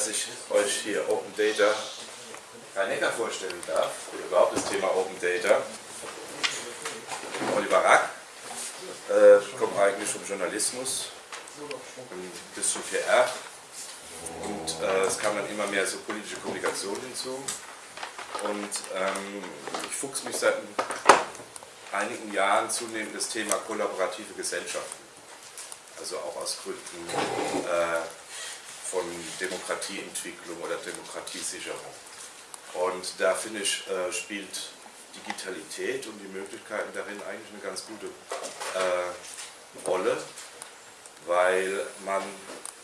dass ich euch hier Open Data Rhein-Neckar vorstellen darf, oder überhaupt das Thema Open Data. Oliver Rack, äh, komme eigentlich vom Journalismus, ein bisschen PR und äh, es kam dann immer mehr so politische Kommunikation hinzu. Und ähm, ich fuchs mich seit einigen Jahren zunehmend das Thema kollaborative Gesellschaften. Also auch aus Gründen äh, von Demokratieentwicklung oder Demokratiesicherung. Und da finde ich, äh, spielt Digitalität und die Möglichkeiten darin eigentlich eine ganz gute äh, Rolle, weil man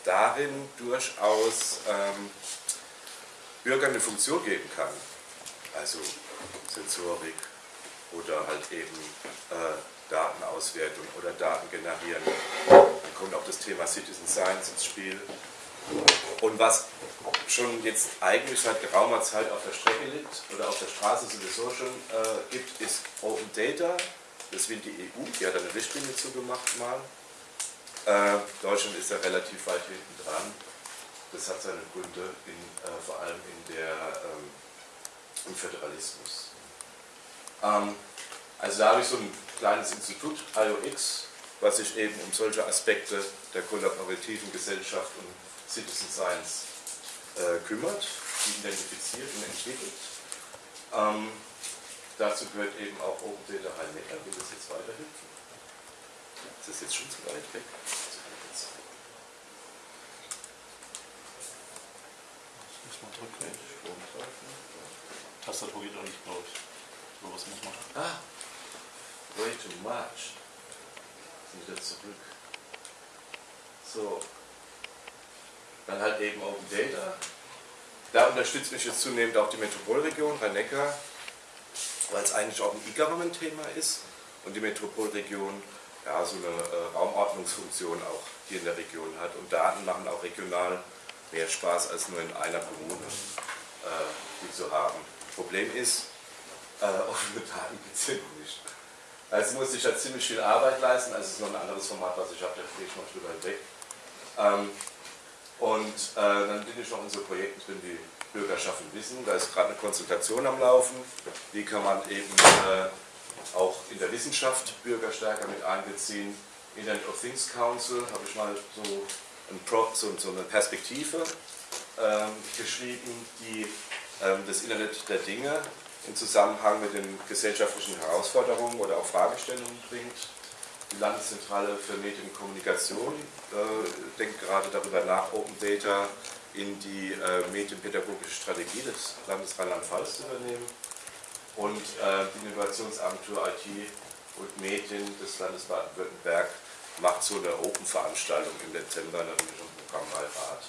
darin durchaus ähm, Bürgern eine Funktion geben kann. Also Sensorik oder halt eben äh, Datenauswertung oder Daten generieren. Dann kommt auch das Thema Citizen Science ins Spiel. Und was schon jetzt eigentlich seit geraumer Zeit auf der Strecke liegt oder auf der Straße sowieso schon äh, gibt, ist Open Data. Das will die EU, die hat eine Richtlinie zugemacht mal. Äh, Deutschland ist ja relativ weit hinten dran. Das hat seine Gründe in, äh, vor allem in der, ähm, im Föderalismus. Ähm, also da habe ich so ein kleines Institut, IOX, was sich eben um solche Aspekte der kollaborativen Gesellschaft und Citizen Science äh, kümmert, die identifiziert und entwickelt. Ähm, dazu gehört eben auch Open Data Rhein-Neckar, wie das jetzt weiterhilft. Ist das jetzt schon zu weit weg? Muss man drücken. Tastatur geht auch nicht, glaube ich. So was muss man. Ah, way too much. Wieder zurück. So, dann halt eben Open Data. Da unterstützt mich jetzt zunehmend auch die Metropolregion Rhein-Neckar, weil es eigentlich auch ein E-Government-Thema ist und die Metropolregion ja, so eine äh, Raumordnungsfunktion auch hier in der Region hat. Und Daten machen auch regional mehr Spaß als nur in einer Kommune, äh, die zu haben. Problem ist, äh, offene Daten gibt es nicht. Also muss ich da ziemlich viel Arbeit leisten, also es ist noch ein anderes Format, was ich habe, da gehe ich noch drüber hinweg. Ähm, und äh, dann bin ich noch in so Projekten drin wie Bürger schaffen Wissen. Da ist gerade eine Konsultation am Laufen. Wie kann man eben äh, auch in der Wissenschaft Bürger stärker mit einbeziehen. Internet of Things Council habe ich mal so, ein Pro, so, so eine Perspektive ähm, geschrieben, die ähm, das Internet der Dinge im Zusammenhang mit den gesellschaftlichen Herausforderungen oder auch Fragestellungen bringt die Landeszentrale für Medienkommunikation äh, denkt gerade darüber nach, Open Data in die äh, medienpädagogische Strategie des Landes Rheinland-Pfalz zu übernehmen. Und äh, die Innovationsagentur IT und Medien des Landes Baden-Württemberg macht so eine Open-Veranstaltung im Dezember in einem Programmbeirat.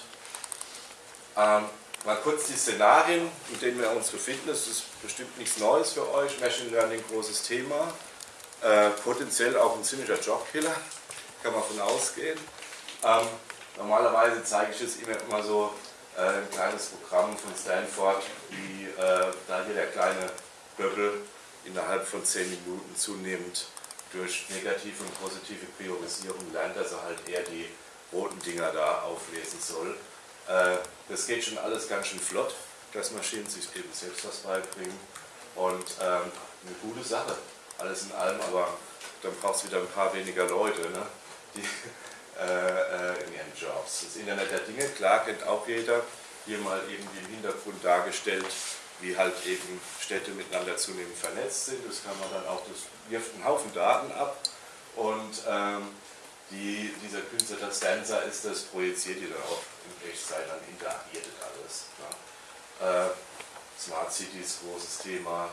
Ähm, mal kurz die Szenarien, in denen wir uns befinden. Das ist bestimmt nichts Neues für euch. Machine Learning, großes Thema. Äh, potenziell auch ein ziemlicher Jobkiller, kann man von ausgehen. Ähm, normalerweise zeige ich es immer, immer so äh, ein kleines Programm von Stanford, wie äh, da hier der kleine Böbbel innerhalb von 10 Minuten zunehmend durch negative und positive Priorisierung lernt, dass er halt eher die roten Dinger da auflesen soll. Äh, das geht schon alles ganz schön flott, dass Maschinen sich eben selbst was beibringen und ähm, eine gute Sache alles in allem, aber dann braucht es wieder ein paar weniger Leute, ne? die äh, äh, in ihren Jobs. Das Internet der Dinge, klar, kennt auch jeder, hier mal irgendwie im Hintergrund dargestellt, wie halt eben Städte miteinander zunehmend vernetzt sind. Das kann man dann auch, das wirft einen Haufen Daten ab und ähm, die, dieser Künstler, das Dancer ist, das projiziert die dann auch in Echtzeit, dann interagiert alles. Ne? Äh, Smart Cities, großes Thema.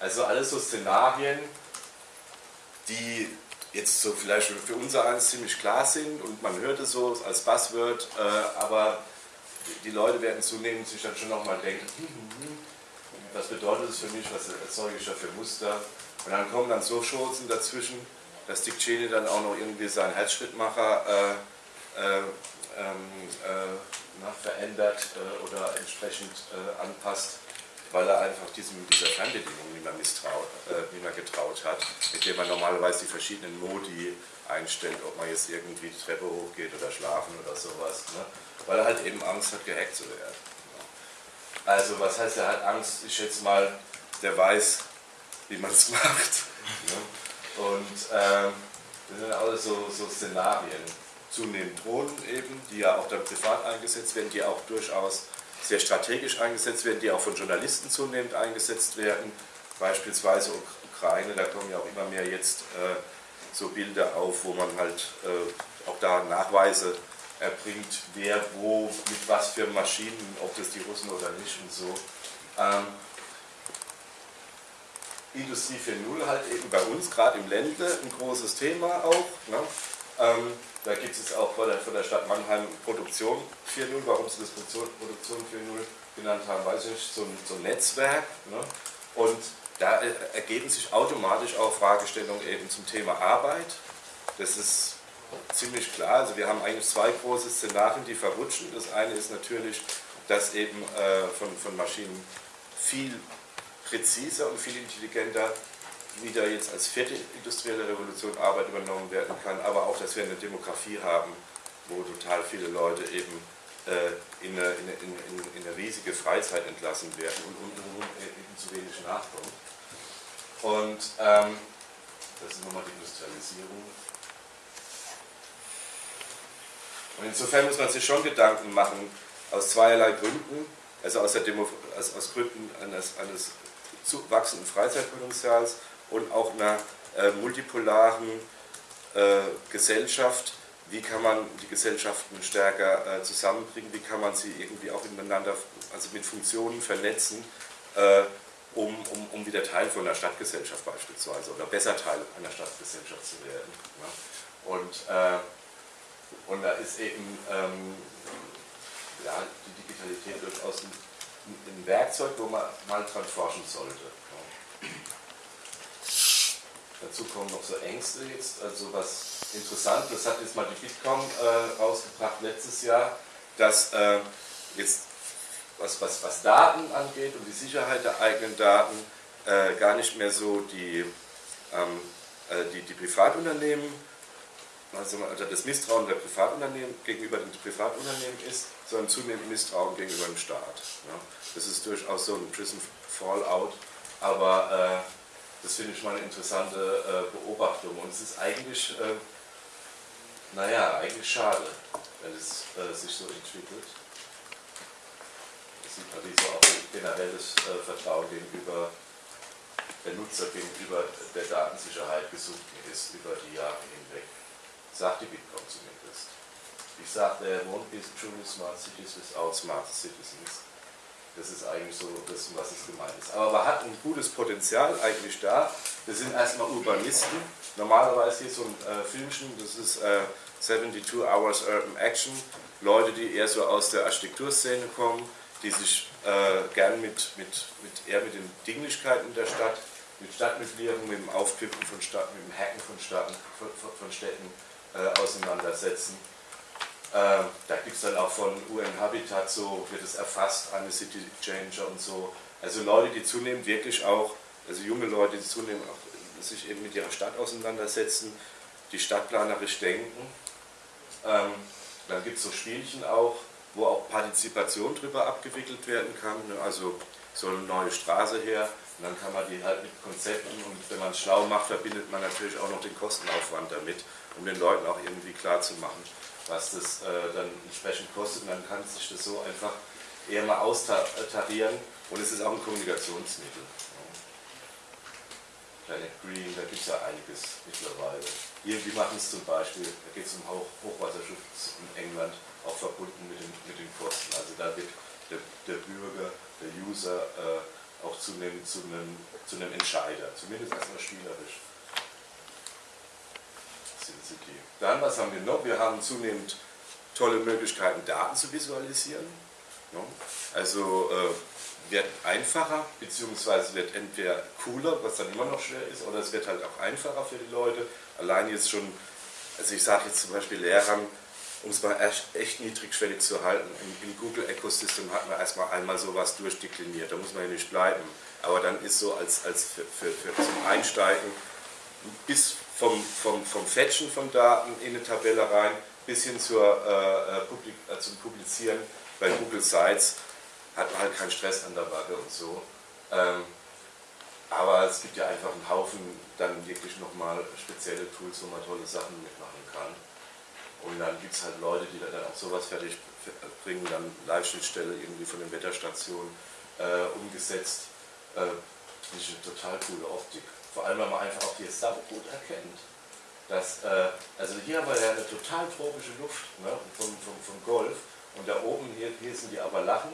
Also alles so Szenarien, die jetzt so vielleicht für unser eins ziemlich klar sind und man hört es so als Buzzword, äh, aber die Leute werden zunehmend sich dann schon nochmal denken, hm, hm, hm, was bedeutet das für mich, was erzeuge ich da für Muster? Und dann kommen dann so Chancen dazwischen, dass Dick Cheney dann auch noch irgendwie seinen Herzschrittmacher äh, äh, ähm, äh, verändert äh, oder entsprechend äh, anpasst weil er einfach diesem, dieser Fernbedienung nicht mehr, misstraut, äh, nicht mehr getraut hat, mit der man normalerweise die verschiedenen Modi einstellt, ob man jetzt irgendwie die Treppe hochgeht oder schlafen oder sowas. Ne? weil er halt eben Angst hat, gehackt zu werden. Also was heißt, er hat Angst? Ich schätze mal, der weiß, wie man es macht. Und ähm, das sind alles so, so Szenarien. Zunehmend Drohnen eben, die ja auch dann privat eingesetzt werden, die auch durchaus sehr strategisch eingesetzt werden, die auch von Journalisten zunehmend eingesetzt werden. Beispielsweise Ukraine, da kommen ja auch immer mehr jetzt äh, so Bilder auf, wo man halt äh, auch da Nachweise erbringt, wer wo, mit was für Maschinen, ob das die Russen oder nicht und so. Ähm, Industrie 4.0 halt eben bei uns, gerade im Ländle, ein großes Thema auch. Ne? Ähm, da gibt es jetzt auch von der, von der Stadt Mannheim Produktion 4.0, warum sie das Produktion, Produktion 4.0 genannt haben, weiß ich nicht, so ein, so ein Netzwerk. Ne? Und da ergeben sich automatisch auch Fragestellungen eben zum Thema Arbeit. Das ist ziemlich klar. Also wir haben eigentlich zwei große Szenarien, die verrutschen. Das eine ist natürlich, dass eben äh, von, von Maschinen viel präziser und viel intelligenter wieder jetzt als vierte industrielle Revolution Arbeit übernommen werden kann, aber auch, dass wir eine Demografie haben, wo total viele Leute eben äh, in, eine, in, in, in, eine, riesige Freizeit entlassen werden und, und, und, und eben zu wenig nachkommt. Und ähm, das ist nochmal die Industrialisierung. Und insofern muss man sich schon Gedanken machen, aus zweierlei Gründen, also aus, der Demo, also aus Gründen eines, eines wachsenden Freizeitpotenzials und auch einer äh, multipolaren äh, Gesellschaft, wie kann man die Gesellschaften stärker äh, zusammenbringen, wie kann man sie irgendwie auch miteinander, also mit Funktionen vernetzen, äh, um, um, um wieder Teil von einer Stadtgesellschaft beispielsweise oder besser Teil einer Stadtgesellschaft zu werden. Ja. Und, äh, und da ist eben ähm, ja, die Digitalität durchaus ein, ein, Werkzeug, wo man mal dran forschen sollte. Dazu kommen noch so Ängste jetzt, also was interessant, das hat jetzt mal die Bitkom äh, rausgebracht letztes Jahr, dass äh, jetzt was, was, was Daten angeht und die Sicherheit der eigenen Daten äh, gar nicht mehr so die, ähm, äh, die, die Privatunternehmen, also das Misstrauen der Privatunternehmen gegenüber den Privatunternehmen ist, sondern zunehmend Misstrauen gegenüber dem Staat. Ja. Das ist durchaus so ein Prison Fallout, aber äh, das finde ich mal eine interessante äh, Beobachtung und es ist eigentlich, äh, naja, eigentlich schade, wenn es äh, sich so entwickelt sieht man, so auch generell das äh, Vertrauen gegenüber der Nutzer gegenüber der Datensicherheit gesunken ist über die Jahre hinweg. Sagt die Bitkom zumindest. Ich sage, there won't be truly smart cities without smart citizens. Das ist eigentlich so das, was es gemeint ist. Aber man hat ein gutes Potenzial eigentlich da. Wir sind erstmal Urbanisten. Normalerweise hier so ein äh, Filmchen, das ist äh, 72 Hours Urban Action. Leute, die eher so aus der Architekturszene kommen, die sich äh, gern mit, mit, mit, eher mit den Dinglichkeiten der Stadt, mit Stadtmitgliedern, mit dem Aufkippen von Städten, mit dem Hacken von, Staaten, von, von Städten äh, auseinandersetzen. Äh, da gibt es dann auch von UN Habitat so, wird es erfasst, eine City Changer und so. Also Leute, die zunehmend wirklich auch, also junge Leute, die zunehmend auch sich eben mit ihrer Stadt auseinandersetzen, die stadtplanerisch denken. Ähm, dann gibt es so Spielchen auch, wo auch Partizipation drüber abgewickelt werden kann. Ne? Also soll eine neue Straße her und dann kann man die halt mit Konzepten und wenn man es schlau macht, verbindet man natürlich auch noch den Kostenaufwand damit, um den Leuten auch irgendwie klar zu machen, was das äh, dann entsprechend kostet und dann kann sich das so einfach eher mal austarieren und es ist auch ein Kommunikationsmittel. Planet Green, da gibt es ja einiges mittlerweile. Hier, die machen es zum Beispiel, da geht es um Hoch Hochwasserschutz in England, auch verbunden mit den, mit den Kosten. Also da wird der, der Bürger, der User äh, auch zunehmend zu einem, zu einem Entscheider, zumindest erstmal spielerisch. City. Dann, was haben wir noch? Wir haben zunehmend tolle Möglichkeiten, Daten zu visualisieren. Also äh, wird einfacher, beziehungsweise wird entweder cooler, was dann immer noch schwer ist, oder es wird halt auch einfacher für die Leute. Allein jetzt schon, also ich sage jetzt zum Beispiel Lehrern, um es mal echt, echt niedrigschwellig zu halten, im, im Google Ecosystem hat man erstmal einmal sowas durchdekliniert, da muss man ja nicht bleiben. Aber dann ist so als, als für, für, für zum Einsteigen bis vom, vom, vom Fetchen von Daten in eine Tabelle rein bis hin zur, äh, Publik äh, zum Publizieren bei Google Sites hat man halt keinen Stress an der Backe und so. Ähm, aber es gibt ja einfach einen Haufen dann wirklich nochmal spezielle Tools, wo man tolle Sachen mitmachen kann. Und dann gibt es halt Leute, die dann auch sowas fertig bringen, dann Live-Schnittstelle irgendwie von den Wetterstationen äh, umgesetzt. Äh, das ist eine total coole Optik. Vor allem, weil man einfach auch die Sub gut erkennt. Dass, äh, also hier haben wir ja eine total tropische Luft ne, vom, vom, vom Golf und da oben, hier, hier sind die Appalachen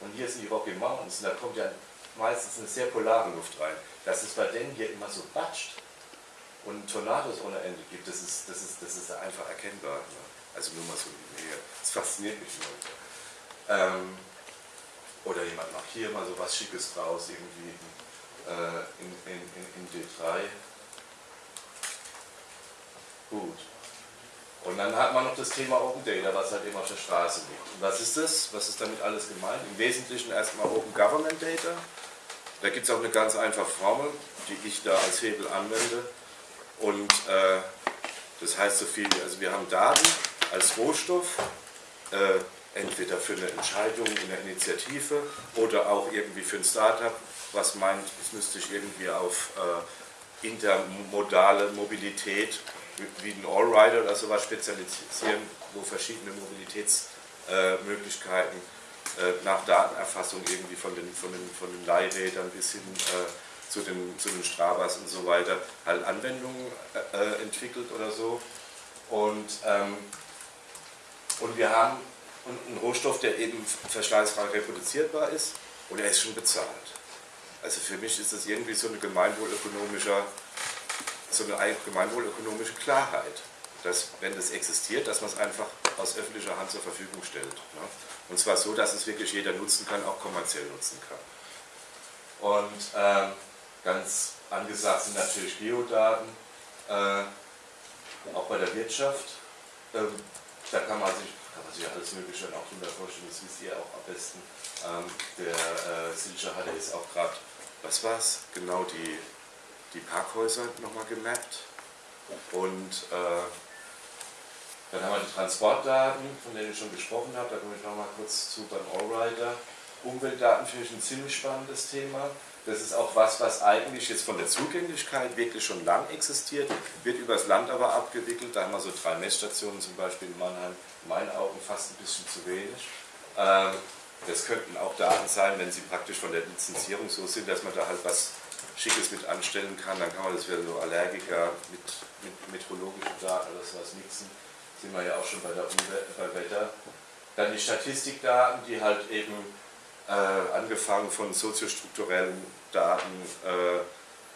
und hier sind die Rocky Mountains und da kommt ja meistens eine sehr polare Luft rein. Dass es bei denen hier immer so batscht und Tornados ohne Ende gibt, das ist, das ist, das ist einfach erkennbar. Ne? Also nur mal so hier. Das fasziniert mich nur. Ähm, oder jemand macht hier mal so was Schickes draus, irgendwie in, in, in, in D3. Gut. Und dann hat man noch das Thema Open Data, was halt eben auf der Straße liegt. Und was ist das? Was ist damit alles gemeint? Im Wesentlichen erstmal Open Government Data. Da gibt es auch eine ganz einfache Formel, die ich da als Hebel anwende. Und äh, das heißt so viel, also wir haben Daten als Rohstoff, äh, entweder für eine Entscheidung in der Initiative oder auch irgendwie für ein Startup, was meint, es müsste sich irgendwie auf äh, intermodale Mobilität wie ein Allrider oder sowas spezialisieren, wo verschiedene Mobilitätsmöglichkeiten äh, nach Datenerfassung irgendwie von den, von den, von den Leihrädern bis hin äh, zu, den, zu den Strabas und so weiter halt Anwendungen äh, entwickelt oder so. Und, ähm, und wir haben einen Rohstoff, der eben verschleißfrei reproduzierbar ist und er ist schon bezahlt. Also für mich ist das irgendwie so eine gemeinwohlökonomische so eine gemeinwohlökonomische Klarheit, dass wenn das existiert, dass man es einfach aus öffentlicher Hand zur Verfügung stellt. Ne? Und zwar so, dass es wirklich jeder nutzen kann, auch kommerziell nutzen kann. Und ähm, ganz angesagt sind natürlich Geodaten, äh, auch bei der Wirtschaft. Ähm, da kann man sich kann man sich alles Mögliche auch drunter vorstellen, das wisst ihr auch am besten. Ähm, der äh, Silcher hatte jetzt auch gerade, was war es? Genau die die Parkhäuser nochmal gemappt und äh, dann haben wir die Transportdaten, von denen ich schon gesprochen habe, da komme ich nochmal kurz zu beim Allrider. Umweltdaten finde ich ein ziemlich spannendes Thema. Das ist auch was, was eigentlich jetzt von der Zugänglichkeit wirklich schon lang existiert, wird übers Land aber abgewickelt. Da haben wir so drei Messstationen, zum Beispiel in Mannheim, in meinen Augen fast ein bisschen zu wenig. Ähm, das könnten auch Daten sein, wenn sie praktisch von der Lizenzierung so sind, dass man da halt was Schickes mit anstellen kann, dann kann man das wieder so Allergiker mit, mit meteorologischen Daten oder sowas mixen. Sind wir ja auch schon bei der Umwelt, bei Wetter. Dann die Statistikdaten, die halt eben äh, angefangen von soziostrukturellen Daten, äh,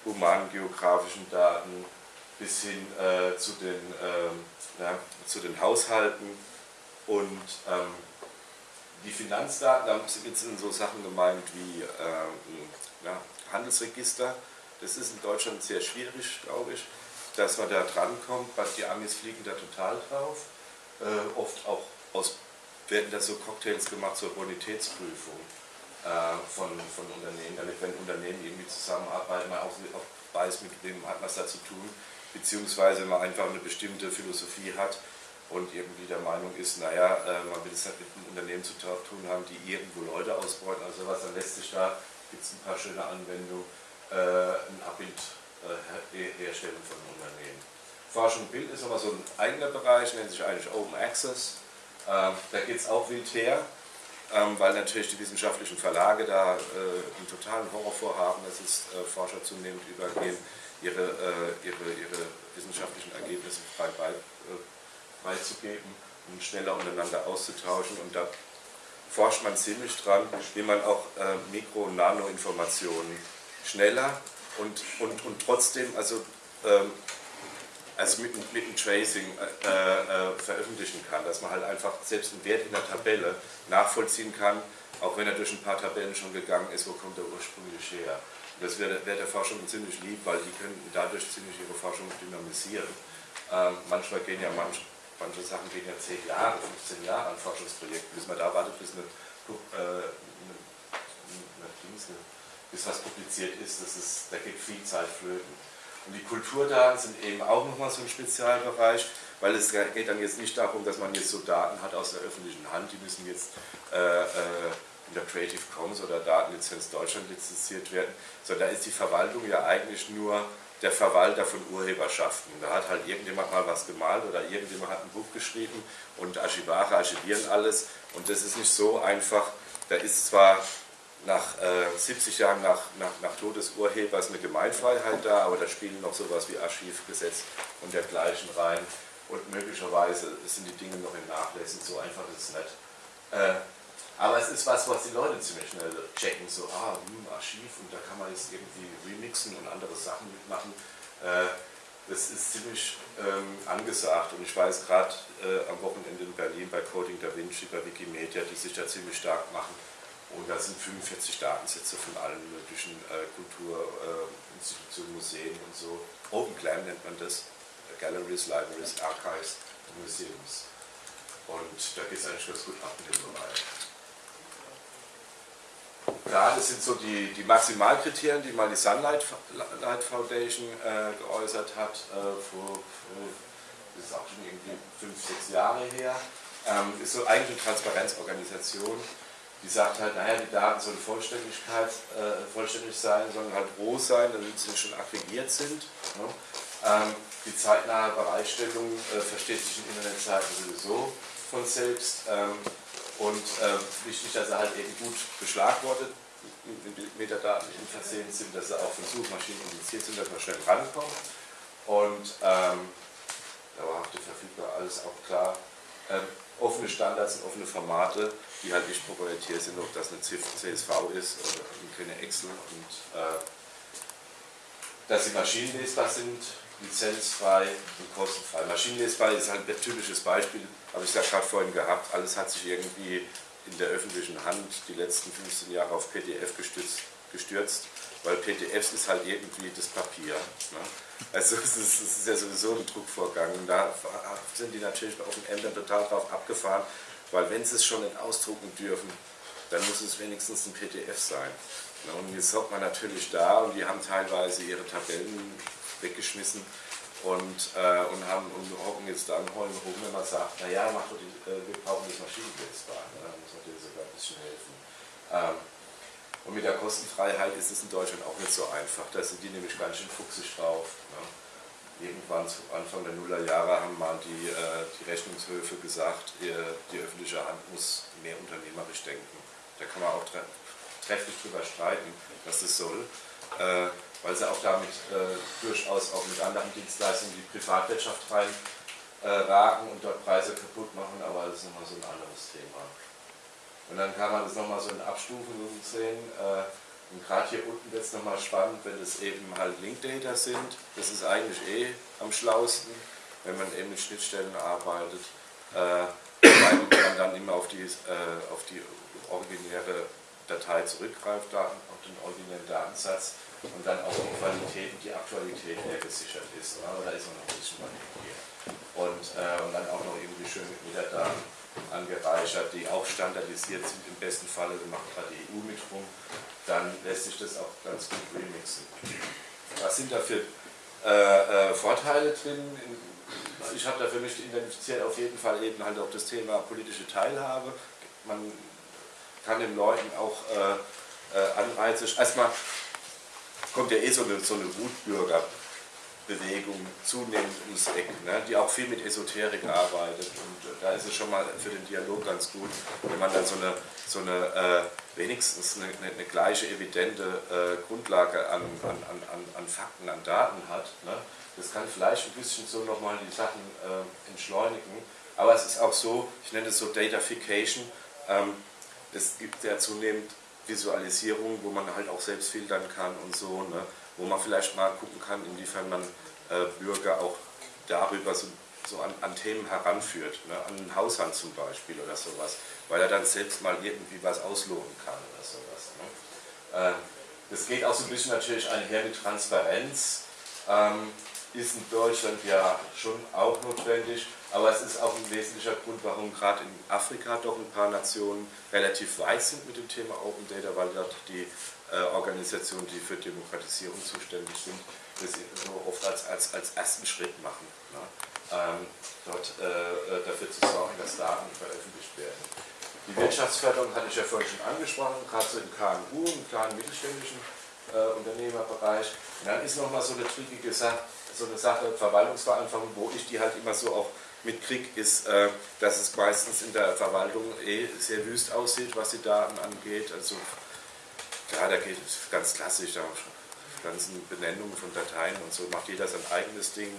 humanen geografischen Daten bis hin äh, zu, den, ähm, ja, zu den Haushalten und ähm, die Finanzdaten, da sind so Sachen gemeint wie ähm, ja, Handelsregister. Das ist in Deutschland sehr schwierig, glaube ich, dass man da drankommt. Die Amis fliegen da total drauf. Äh, oft auch aus, werden da so Cocktails gemacht zur Bonitätsprüfung äh, von, von Unternehmen, damit wenn Unternehmen irgendwie zusammenarbeiten, man auch, auch weiß, mit wem hat man es da zu tun, beziehungsweise man einfach eine bestimmte Philosophie hat und irgendwie der Meinung ist, naja, äh, man will es halt mit einem Unternehmen zu tun haben, die irgendwo Leute ausbeuten, also was, dann lässt sich da gibt es ein paar schöne Anwendungen, äh, ein Abbild äh, herstellen von Unternehmen. Forschung und Bild ist aber so ein eigener Bereich, nennt sich eigentlich Open Access. Ähm, da geht es auch wild her, ähm, weil natürlich die wissenschaftlichen Verlage da einen totalen Horror vorhaben, dass es Forscher zunehmend übergehen, ihre, ihre, ihre wissenschaftlichen Ergebnisse frei bei, äh, beizugeben, um schneller untereinander auszutauschen. Und da forscht man ziemlich dran, wie man auch äh, Mikro- und Nano-Informationen schneller und, und, und trotzdem also, ähm, also mit, mit dem Tracing äh, äh, veröffentlichen kann, dass man halt einfach selbst einen Wert in der Tabelle nachvollziehen kann, auch wenn er durch ein paar Tabellen schon gegangen ist, wo kommt er ursprünglich her. Und das wäre wär der Forschung ziemlich lieb, weil die könnten dadurch ziemlich ihre Forschung dynamisieren. Ähm, manchmal gehen ja manche manche Sachen gehen ja 10 Jahre, 15 Jahre an Forschungsprojekten, bis man da wartet, bis, eine, äh, eine, eine, bis was publiziert ist, das ist, da geht viel Zeit flöten. Und die Kulturdaten sind eben auch nochmal so ein Spezialbereich, weil es geht dann jetzt nicht darum, dass man jetzt so Daten hat aus der öffentlichen Hand, die müssen jetzt äh, äh, unter Creative Commons oder Datenlizenz Deutschland lizenziert werden, sondern da ist die Verwaltung ja eigentlich nur der Verwalter von Urheberschaften. Da hat halt irgendjemand mal was gemalt oder irgendjemand hat ein Buch geschrieben und Archivare archivieren alles und das ist nicht so einfach. Da ist zwar nach äh, 70 Jahren nach, nach, nach Tod des Urhebers eine Gemeinfreiheit da, aber da spielen noch sowas wie Archivgesetz und dergleichen rein und möglicherweise sind die Dinge noch in Nachlässen, so einfach ist es nicht. Äh, aber es ist was, was die Leute ziemlich schnell checken, so, ah, hm, Archiv und da kann man jetzt irgendwie remixen und andere Sachen mitmachen. Äh, das ist ziemlich ähm, angesagt und ich weiß gerade äh, am Wochenende in Berlin bei Coding Da Vinci, bei Wikimedia, die sich da ziemlich stark machen und da sind 45 Datensätze von allen möglichen äh, Kulturinstitutionen, Museen und so. Open Clan nennt man das, Galleries, Libraries, Archives, Museums. Und da geht es eigentlich ganz gut ab in dem Bereich. Ja, das sind so die, die Maximalkriterien, die mal die Sunlight Foundation äh, geäußert hat, äh, vor, vor, das ist auch schon irgendwie fünf, sechs Jahre her. Ähm, ist so eigentlich eine Transparenzorganisation, die sagt halt, naja, die Daten sollen Vollständigkeit, äh, vollständig sein, sollen halt roh sein, damit sie schon aggregiert sind. Ne? Ähm, die zeitnahe Bereitstellung äh, versteht sich in Internetseiten sowieso von selbst. Ähm, und äh, wichtig, dass er halt eben gut beschlagwortet mit Metadaten versehen sind, dass sie auch von Suchmaschinen indiziert sind, dass man schnell rankommt. Und ähm, dauerhafte verfügbar, alles auch klar. Ähm, offene Standards und offene Formate, die halt nicht proprietär sind, ob das eine CSV ist oder keine Excel und äh, dass sie maschinenlesbar sind, lizenzfrei und kostenfrei. Maschinenlesbar ist halt ein typisches Beispiel, habe ich ja gerade vorhin gehabt, alles hat sich irgendwie in der öffentlichen Hand die letzten 15 Jahre auf PDF gestützt, gestürzt, weil PDFs ist halt irgendwie das Papier. Ne? Also es ist, es ist, ja sowieso ein Druckvorgang da sind die natürlich auf den Ämtern total drauf abgefahren, weil wenn sie es schon nicht ausdrucken dürfen, dann muss es wenigstens ein PDF sein. Ne? Und jetzt hockt man natürlich da und die haben teilweise ihre Tabellen weggeschmissen und, äh, und, haben, und hocken jetzt da und heulen rum, wenn man sagt, naja, mach doch die, äh, wir brauchen das Maschinenbildbahn, ne? da muss man dir sogar ein bisschen helfen. Ähm, und mit der Kostenfreiheit ist es in Deutschland auch nicht so einfach, da sind die nämlich ganz schön fuchsig drauf. Ne? Irgendwann zu Anfang der Nullerjahre haben mal die, äh, die Rechnungshöfe gesagt, die, öffentliche Hand muss mehr unternehmerisch denken. Da kann man auch tre trefflich drüber streiten, was das soll. Weil sie auch damit äh, durchaus auch mit anderen Dienstleistungen die Privatwirtschaft rein äh, und dort Preise kaputt machen, aber das ist nochmal so ein anderes Thema. Und dann kann man das nochmal so in Abstufungen sehen. Äh, und gerade hier unten wird es nochmal spannend, wenn es eben halt Linkdata sind. Das ist eigentlich eh am schlausten, wenn man eben mit Schnittstellen arbeitet, äh, weil man dann immer auf die, äh, auf die originäre Datei zurückgreift, auf den originären Datensatz und dann auch die Qualität und die Aktualität der gesichert ist. Ne? Da ist noch ein bisschen was hier. Und, äh, und dann auch noch irgendwie schön mit Metadaten angereichert, die auch standardisiert sind. Im besten Falle, da macht gerade die EU mit rum, dann lässt sich das auch ganz gut remixen. Was sind da für äh, äh, Vorteile drin? Ich habe da für mich identifiziert auf jeden Fall eben halt auch das Thema politische Teilhabe. Man kann den Leuten auch äh, äh Anreize, erstmal kommt ja eh so eine, so eine Wutbürgerbewegung zunehmend ums Eck, ne, die auch viel mit Esoterik arbeitet. Und äh, da ist es schon mal für den Dialog ganz gut, wenn man dann so eine, so eine äh, wenigstens eine, eine, eine, gleiche evidente äh, Grundlage an, an, an, an Fakten, an Daten hat. Ne. Das kann vielleicht ein bisschen so nochmal die Sachen äh, entschleunigen. Aber es ist auch so, ich nenne es so Datafication, ähm, es gibt ja zunehmend Visualisierung, wo man halt auch selbst filtern kann und so, ne? wo man vielleicht mal gucken kann, inwiefern man äh, Bürger auch darüber so, so an, an, Themen heranführt, ne? an einen Haushalt zum Beispiel oder sowas, weil er dann selbst mal irgendwie was ausloten kann oder sowas. Ne? Äh, das geht auch so ein bisschen natürlich einher mit Transparenz, ähm, ist in Deutschland ja schon auch notwendig, aber es ist auch ein wesentlicher Grund, warum gerade in Afrika doch ein paar Nationen relativ weit sind mit dem Thema Open Data, weil dort die äh, Organisationen, die für Demokratisierung zuständig sind, das so oft als, als, als ersten Schritt machen. Ne? ähm, dort äh, dafür zu sorgen, dass Daten veröffentlicht werden. Die Wirtschaftsförderung hatte ich ja vorhin schon angesprochen, gerade so im KMU, im kleinen mittelständischen äh, Unternehmerbereich. Und dann ist nochmal so eine trickige Sache, so eine Sache, Verwaltungsvereinfachung, wo ich die halt immer so auch mitkriege, ist, äh, dass es meistens in der Verwaltung eh sehr wüst aussieht, was die Daten angeht. Also ja, da geht es ganz klassisch, da ganzen Benennungen von Dateien und so macht jeder sein eigenes Ding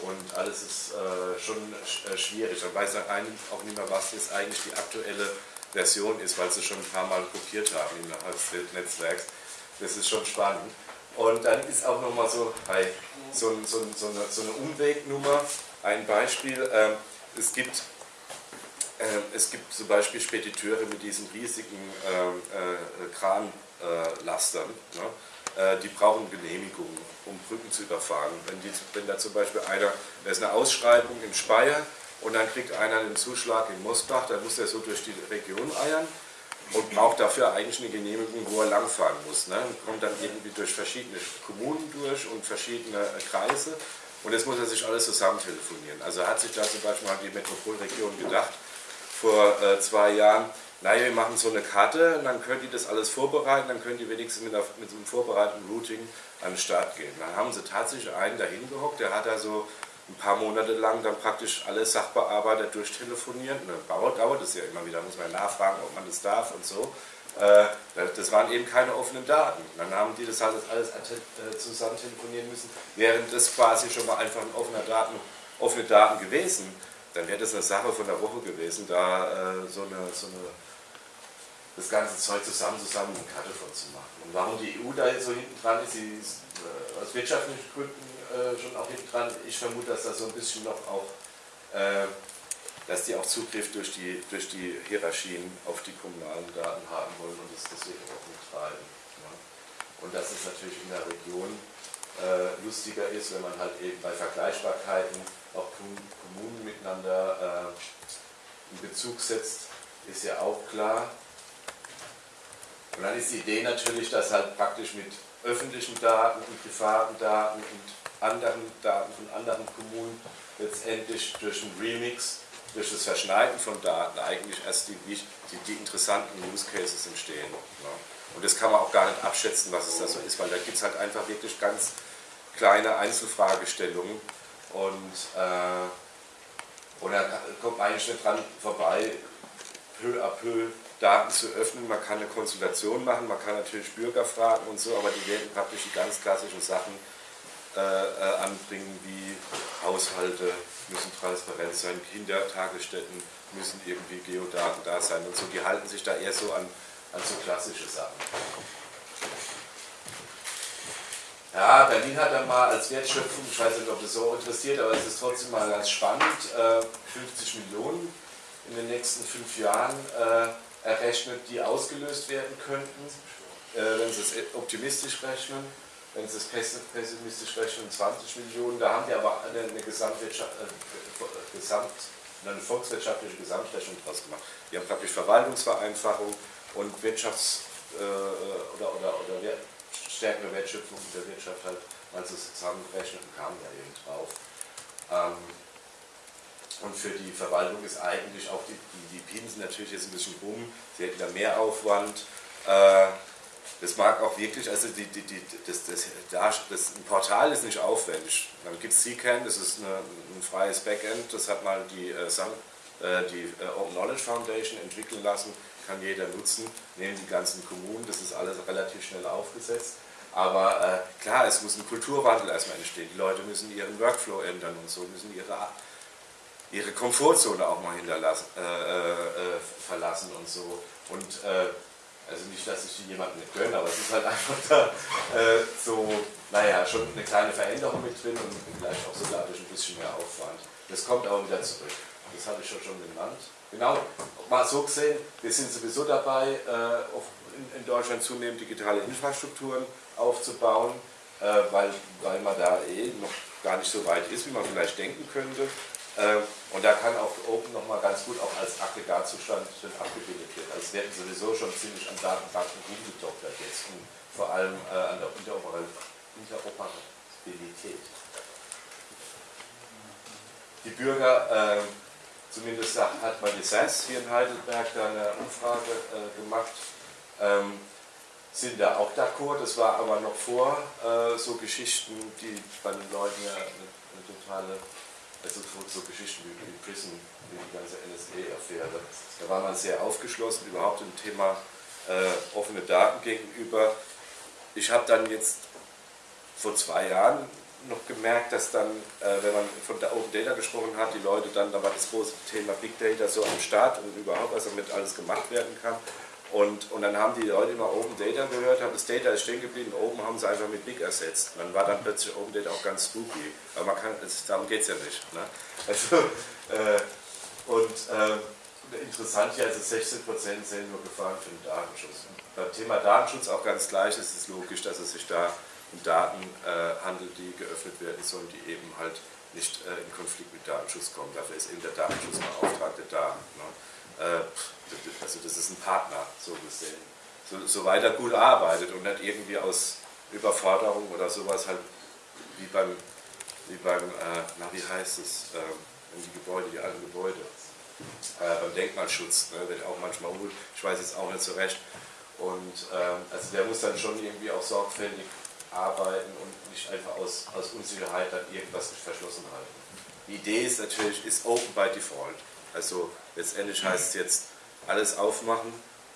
und alles ist äh, schon äh, schwierig. Dann weiß eigentlich auch nicht mehr, was jetzt eigentlich die aktuelle Version ist, weil sie schon ein paar Mal kopiert haben innerhalb des Netzwerks. Das ist schon spannend. Und dann ist auch nochmal so, so, so, so, eine, so eine Umwegnummer, ein Beispiel. Äh, es gibt äh, es gibt zum Beispiel Spediteure mit diesen riesigen ähm, äh, Kranlastern. Ne? Äh, die brauchen Genehmigungen, um Brücken zu überfahren. Wenn, die, wenn da zum Beispiel einer, da ist eine Ausschreibung in Speyer und dann kriegt einer einen Zuschlag in Mosbach, dann muss er so durch die Region eiern und braucht dafür eigentlich eine Genehmigung, wo er langfahren muss. Ne? Kommt dann irgendwie durch verschiedene Kommunen durch und verschiedene äh, Kreise und jetzt muss er sich alles zusammen telefonieren. Also hat sich da zum Beispiel die Metropolregion gedacht, vor äh, zwei Jahren, naja, wir machen so eine Karte dann könnt ihr das alles vorbereiten, dann könnt ihr wenigstens mit, mit so einem vorbereiteten Routing an den Start gehen. Dann haben sie tatsächlich einen dahin gehockt, der hat da so ein paar Monate lang dann praktisch alle Sachbearbeiter durchtelefoniert. Dann dauert, es ja immer wieder, muss man nachfragen, ob man das darf und so. Äh, das waren eben keine offenen Daten. Dann haben die das halt alles äh, zusammen telefonieren müssen, während das quasi schon mal einfach ein offener Daten, offene Daten gewesen, dann wäre das eine Sache von der Woche gewesen, da äh, so eine, so eine das ganze Zeug zusammen, zusammen eine Karte vorzumachen. Und warum die EU da jetzt so hinten dran ist, sie ist äh, aus wirtschaftlichen Gründen äh, schon auch hinten dran. Ich vermute, dass da so ein bisschen noch auch, äh, dass die auch Zugriff durch die, durch die Hierarchien auf die kommunalen Daten haben wollen und das deswegen auch mittreiben. Ja. Und dass es natürlich in der Region äh, lustiger ist, wenn man halt eben bei Vergleichbarkeiten auch Kommunen miteinander äh, in Bezug setzt, ist ja auch klar. Und dann ist die Idee natürlich, dass halt praktisch mit öffentlichen Daten und privaten Daten und anderen Daten von anderen Kommunen letztendlich durch einen Remix, durch das Verschneiden von Daten eigentlich erst die, die, die interessanten Use Cases entstehen. Ja. Und das kann man auch gar nicht abschätzen, was es da so ist, weil da gibt es halt einfach wirklich ganz kleine Einzelfragestellungen und, äh, und da kommt man eigentlich nicht dran vorbei, peu à peu Daten zu öffnen. Man kann eine Konsultation machen, man kann natürlich Bürger fragen und so, aber die werden praktisch die ganz klassischen Sachen äh, anbringen, wie Haushalte müssen transparent sein, Kindertagesstätten müssen irgendwie Geodaten da sein und so. Die halten sich da eher so an, an so klassische Sachen. Ja, Berlin hat dann mal als Wertschöpfung, ich weiß nicht, ob das so interessiert, aber es ist trotzdem mal ganz spannend, 50 äh, Millionen in den nächsten fünf Jahren äh, errechnet, die ausgelöst werden könnten, äh, wenn Sie es optimistisch rechnen. Wenn Sie es pessimistisch rechnen, 20 Millionen. Da haben die aber eine, eine, Gesamtwirtschaft, äh, Gesamt, eine volkswirtschaftliche Gesamtrechnung draus gemacht. Die haben praktisch Verwaltungsvereinfachung und Wirtschafts- äh, oder, oder, oder Wert, stärkere Wertschöpfung der Wirtschaft halt mal zusammengerechnet und kamen da eben drauf. Ähm, und für die Verwaltung ist eigentlich auch die, die, die Pinsen natürlich jetzt ein bisschen rum, sie hätten da mehr Aufwand. Äh, das mag auch wirklich, also die, die, die, das, das, das, ein Portal ist nicht aufwendig. Dann gibt es CCAN, das ist eine, ein freies Backend, das hat mal die, äh, äh die äh, Open Knowledge Foundation entwickeln lassen, kann jeder nutzen, nehmen die ganzen Kommunen, das ist alles relativ schnell aufgesetzt. Aber äh, klar, es muss ein Kulturwandel erstmal entstehen. Die Leute müssen ihren Workflow ändern und so, müssen ihre ihre Komfortzone auch mal hinterlassen, äh, verlassen und so. Und also nicht, dass ich die jemandem nicht gönne, aber es ist halt einfach da äh, so, naja, schon eine kleine Veränderung mit drin und vielleicht auch sogar durch ein bisschen mehr Aufwand. Das kommt aber wieder zurück. Das habe ich schon schon genannt. Genau, mal so gesehen, wir sind sowieso dabei, äh, in, Deutschland zunehmend digitale Infrastrukturen aufzubauen, weil, weil man da eh noch gar nicht so weit ist, wie man vielleicht denken könnte. Ähm, und da kann auch Open nochmal ganz gut auch als Aggregatzustand abgebildet werden. Also es werden sowieso schon ziemlich an Datenbanken rumgedoktert jetzt und vor allem äh, an der Interoperabilität. die Bürger, äh, zumindest hat man die SAS hier in Heidelberg da eine Umfrage äh, gemacht, ähm, sind da auch d'accord. Das war aber noch vor äh, so Geschichten, die bei den Leuten ja eine, eine totale, also so, so Geschichten wie, wie Prison, wie die ganze NSA-Affäre. Da war man sehr aufgeschlossen überhaupt dem Thema äh, offene Daten gegenüber. Ich habe dann jetzt vor zwei Jahren noch gemerkt, dass dann, äh, wenn man von der Open Data gesprochen hat, die Leute dann, da war das große Thema Big Data so am Start und überhaupt, was damit alles gemacht werden kann. Und, und dann haben die Leute immer Open Data gehört, haben das Data ist stehen geblieben, oben haben sie einfach mit Big ersetzt. Und dann war dann plötzlich Open Data auch ganz spooky. Aber man kann, das, darum geht es ja nicht. Ne? Also, äh, und äh, interessant hier, also 16% sehen nur Gefahren für den Datenschutz. Beim Thema Datenschutz auch ganz gleich, es ist logisch, dass es sich da um Daten äh, handelt, die geöffnet werden sollen, die eben halt nicht äh, in Konflikt mit Datenschutz kommen. Dafür ist eben der Datenschutzbeauftragte da. Ne? Äh, also das ist ein Partner, so gesehen. So, soweit er gut arbeitet und nicht irgendwie aus Überforderung oder sowas halt wie beim, wie beim äh, na wie heißt es, äh, die Gebäude, die alten Gebäude, äh, beim Denkmalschutz, ne, wird auch manchmal ungut, ich weiß jetzt auch nicht so recht. Und ähm, also der muss dann schon irgendwie auch sorgfältig arbeiten und nicht einfach aus, aus Unsicherheit dann irgendwas verschlossen halten. Die Idee ist natürlich, ist open by default. Also letztendlich heißt es jetzt alles aufmachen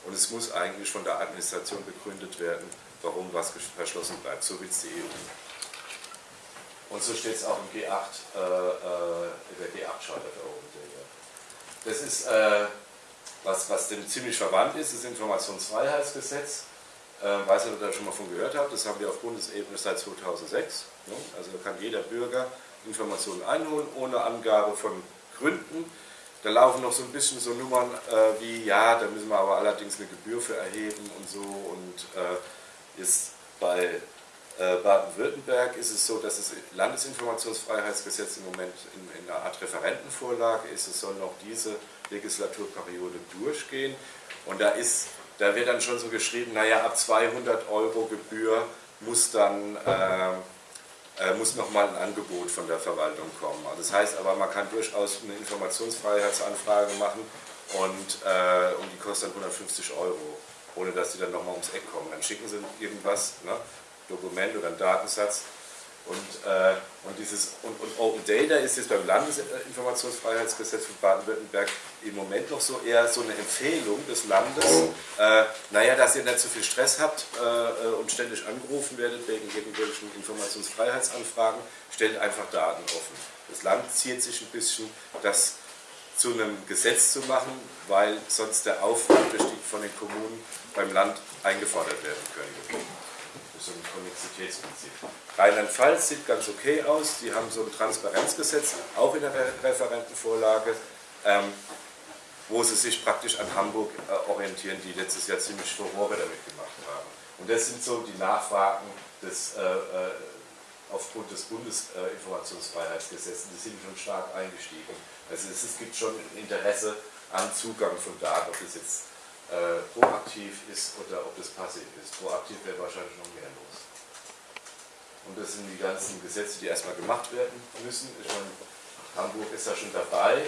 und es muss eigentlich von der Administration begründet werden, warum was verschlossen bleibt. So will es die EU. Und so steht es auch im G8, äh, äh, in der G8-Charta der Open Data. Das ist, äh, was, was dem ziemlich verwandt ist, das Informationsfreiheitsgesetz. Äh, weiß nicht, ob ihr da schon mal von gehört habt, das haben wir auf Bundesebene seit 2006. Ne? Also da kann jeder Bürger Informationen einholen, ohne Angabe von Gründen. Da laufen noch so ein bisschen so Nummern äh, wie, ja, da müssen wir aber allerdings eine Gebühr für erheben und so. Und äh, ist bei äh, Baden-Württemberg ist es so, dass das Landesinformationsfreiheitsgesetz im Moment in, in einer Art Referentenvorlage ist. Es soll noch diese Legislaturperiode durchgehen. Und da ist da wird dann schon so geschrieben, naja, ab 200 Euro Gebühr muss dann äh, muss nochmal ein Angebot von der Verwaltung kommen. Das heißt aber, man kann durchaus eine Informationsfreiheitsanfrage machen und, äh, und die kostet dann 150 Euro, ohne dass die dann nochmal ums Eck kommen. Dann schicken sie irgendwas, ne, Dokument oder einen Datensatz und, äh, und, dieses, und, und, Open Data ist jetzt beim Landesinformationsfreiheitsgesetz von Baden-Württemberg im Moment noch so eher so eine Empfehlung des Landes, äh, naja, dass ihr nicht so viel Stress habt äh, und ständig angerufen werdet wegen irgendwelchen Informationsfreiheitsanfragen, stellt einfach Daten offen. Das Land zieht sich ein bisschen, das zu einem Gesetz zu machen, weil sonst der Aufwand von den Kommunen beim Land eingefordert werden könnte so ein Konnexitätsprinzip. Rheinland-Pfalz sieht ganz okay aus, die haben so ein Transparenzgesetz, auch in der Referentenvorlage, ähm, wo sie sich praktisch an Hamburg äh, orientieren, die letztes Jahr ziemlich Furore damit gemacht haben. Und das sind so die Nachfragen des, äh, äh aufgrund des Bundesinformationsfreiheitsgesetzes, die sind schon stark eingestiegen. Also es, es gibt schon Interesse an Zugang von Daten, ob das jetzt äh, proaktiv ist oder ob das passiv ist. Proaktiv wäre wahrscheinlich noch mehr los. Und das sind die ganzen Gesetze, die erstmal gemacht werden müssen. Ich meine, Hamburg ist da schon dabei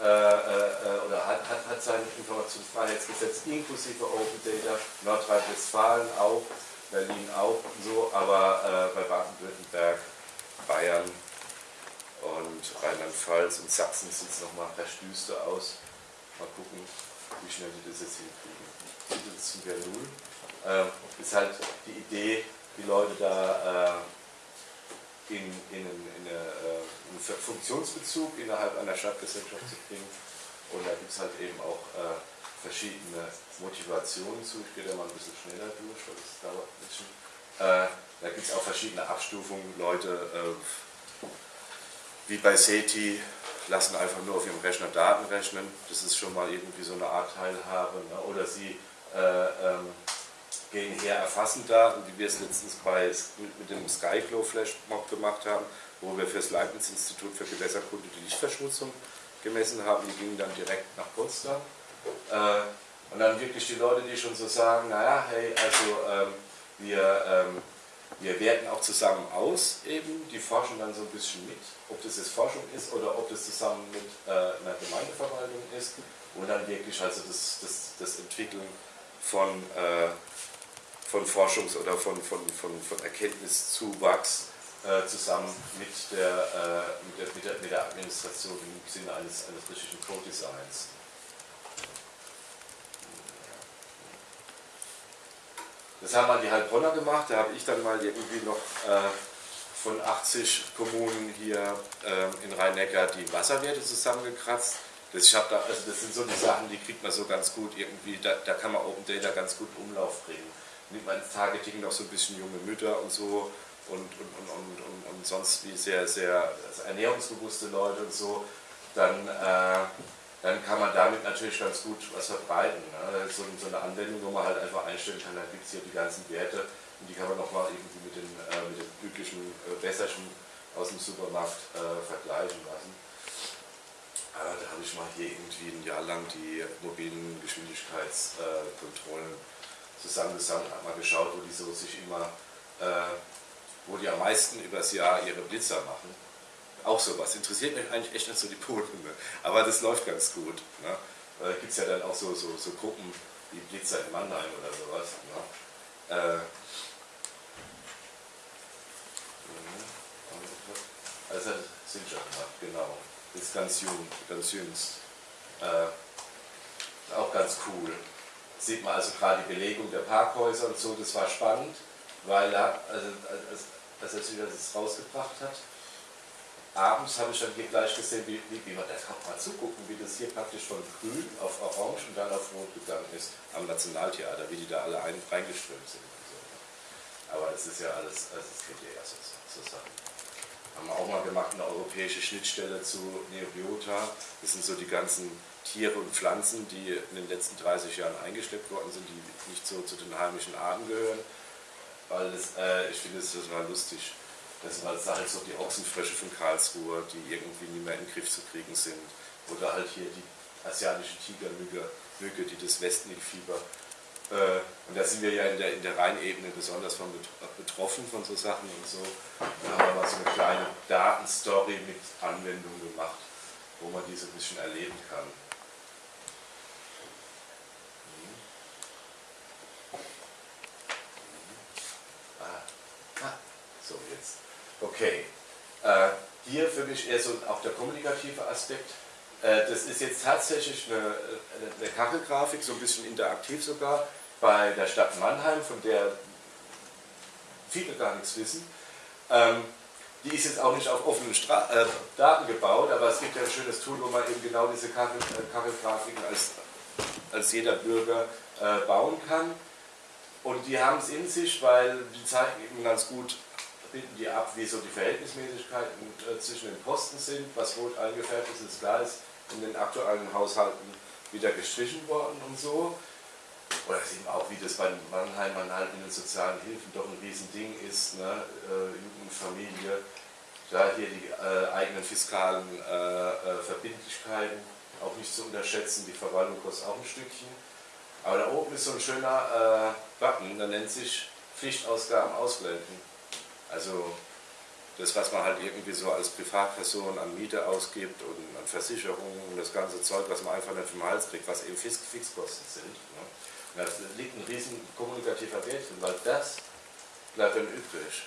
äh, äh, oder hat, hat, hat sein Informationsfreiheitsgesetz inklusive Open Data, Nordrhein-Westfalen auch, Berlin auch und so, aber äh, bei Baden-Württemberg, Bayern und Rheinland-Pfalz und Sachsen sieht es nochmal recht aus. Mal gucken, wie schnell die das jetzt hinkriegen. Das sind wir null. Ähm, ist halt die Idee, die Leute da äh, in, in, in, eine, äh, einen Funktionsbezug innerhalb einer Stadtgesellschaft zu bringen. Und da gibt es halt eben auch äh, verschiedene Motivationen zu. Ich gehe da mal ein bisschen schneller durch, weil das dauert ein bisschen. Äh, da gibt es auch verschiedene Abstufungen. Leute, äh, wie bei SETI, lassen einfach nur auf ihrem Rechner Daten rechnen. Das ist schon mal irgendwie so eine Art Teilhabe. Ne? Oder sie äh, ähm, gehen her, erfassen Daten, wie wir es letztens bei, mit, mit dem Skyflow Flash Mob gemacht haben, wo wir für das Leibniz-Institut für Gewässerkunde die Lichtverschmutzung gemessen haben. Die gingen dann direkt nach Potsdam. Äh, und dann wirklich die Leute, die schon so sagen, naja, hey, also ähm, wir, ähm, wir werten auch zusammen aus, eben, die forschen dann so ein bisschen mit, ob das jetzt Forschung ist oder ob das zusammen mit äh, einer Gemeindeverwaltung ist und dann wirklich also das, das, das Entwickeln von, äh, von Forschungs- oder von, von, von, von Erkenntniszuwachs äh, zusammen mit der, äh, mit, der, mit, der, mit der Administration im Sinne eines, eines richtigen Codesigns. Das haben mal die Heilbronner gemacht, da habe ich dann mal irgendwie noch äh, von 80 Kommunen hier äh, in Rhein-Neckar die Wasserwerte zusammengekratzt. Das, da, also das sind so die Sachen, die kriegt man so ganz gut irgendwie, da, da kann man Open Data ganz gut in Umlauf bringen. Nimmt man ins Targeting noch so ein bisschen junge Mütter und so und, und, und, und, und, und sonst wie sehr, sehr also ernährungsbewusste Leute und so, dann äh, dann kann man damit natürlich ganz gut was verbreiten. Ne? So, so, eine Anwendung, wo man halt einfach einstellen kann, da gibt es hier die ganzen Werte und die kann man nochmal irgendwie mit den, äh, mit den üblichen äh, Wässerchen aus dem Supermarkt äh, vergleichen lassen. da habe ich mal hier irgendwie ein Jahr lang die mobilen Geschwindigkeitskontrollen zusammengesammelt, habe mal geschaut, wo die so sich immer, äh, wo die am meisten übers Jahr ihre Blitzer machen auch sowas. Interessiert mich eigentlich echt nicht so die Polhunde, aber das läuft ganz gut. Ne? Da gibt es ja dann auch so, so, so Gruppen wie Blitzer in Mannheim oder sowas. Ne? Äh, also sind schon mal, genau. Ist ganz jung, ganz jüngst. Äh, auch ganz cool. Sieht man also gerade die Belegung der Parkhäuser und so, das war spannend, weil er, also, als, als er das rausgebracht hat, abends habe ich dann hier gleich gesehen, wie, wie, wie man, da kann mal zugucken, wie das hier praktisch von grün auf orange und dann auf rot gegangen ist am Nationaltheater, wie die da alle ein, reingeströmt sind. So. Aber das ist ja alles, also das geht ja eher so, so Sachen. Haben wir auch mal gemacht, eine europäische Schnittstelle zu Neobiota. Das sind so die ganzen Tiere und Pflanzen, die in den letzten 30 Jahren eingeschleppt worden sind, die nicht so zu den heimischen Arten gehören. Weil das, äh, ich finde es total lustig das war halt so die Ochsenfrösche von Karlsruhe, die irgendwie nicht mehr in den Griff zu kriegen sind. Oder halt hier die asiatische Tigermücke, Mücke, die das Westnilfieber. Äh, und da sind wir ja in der, in der Rheinebene besonders von betroffen von so Sachen und so. Da haben wir mal so eine kleine Datenstory mit Anwendung gemacht, wo man die so ein bisschen erleben kann. Okay, äh, hier für mich eher so auch der kommunikative Aspekt. Äh, das ist jetzt tatsächlich eine, eine Kachelgrafik, so ein bisschen interaktiv sogar, bei der Stadt Mannheim, von der viele gar nichts wissen. Ähm, die ist jetzt auch nicht auf offenen Stra äh, Daten gebaut, aber es gibt ja ein schönes Tool, wo man eben genau diese Kachel, äh, Kachelgrafiken als, als jeder Bürger äh, bauen kann. Und die haben es in sich, weil die zeigen eben ganz gut bilden die ab, wie so die Verhältnismäßigkeiten äh, zwischen den Posten sind, was rot eingefärbt ist, ist klar, ist in den aktuellen Haushalten wieder gestrichen worden und so. Oder man auch, wie das bei Mannheimern halt in den sozialen Hilfen doch ein Riesending ist, ne? äh, Familie, da hier die äh, eigenen fiskalen äh, äh, Verbindlichkeiten auch nicht zu unterschätzen, die Verwaltung kostet auch ein Stückchen. Aber da oben ist so ein schöner äh, Button, der nennt sich Pflichtausgaben ausblenden. Also das, was man halt irgendwie so als Privatperson an Miete ausgibt und an Versicherungen und das ganze Zeug, was man einfach nicht vom Hals kriegt, was eben Fix Fixkosten sind. Ne? Da liegt ein riesen kommunikativer Wert drin, weil das bleibt dann übrig.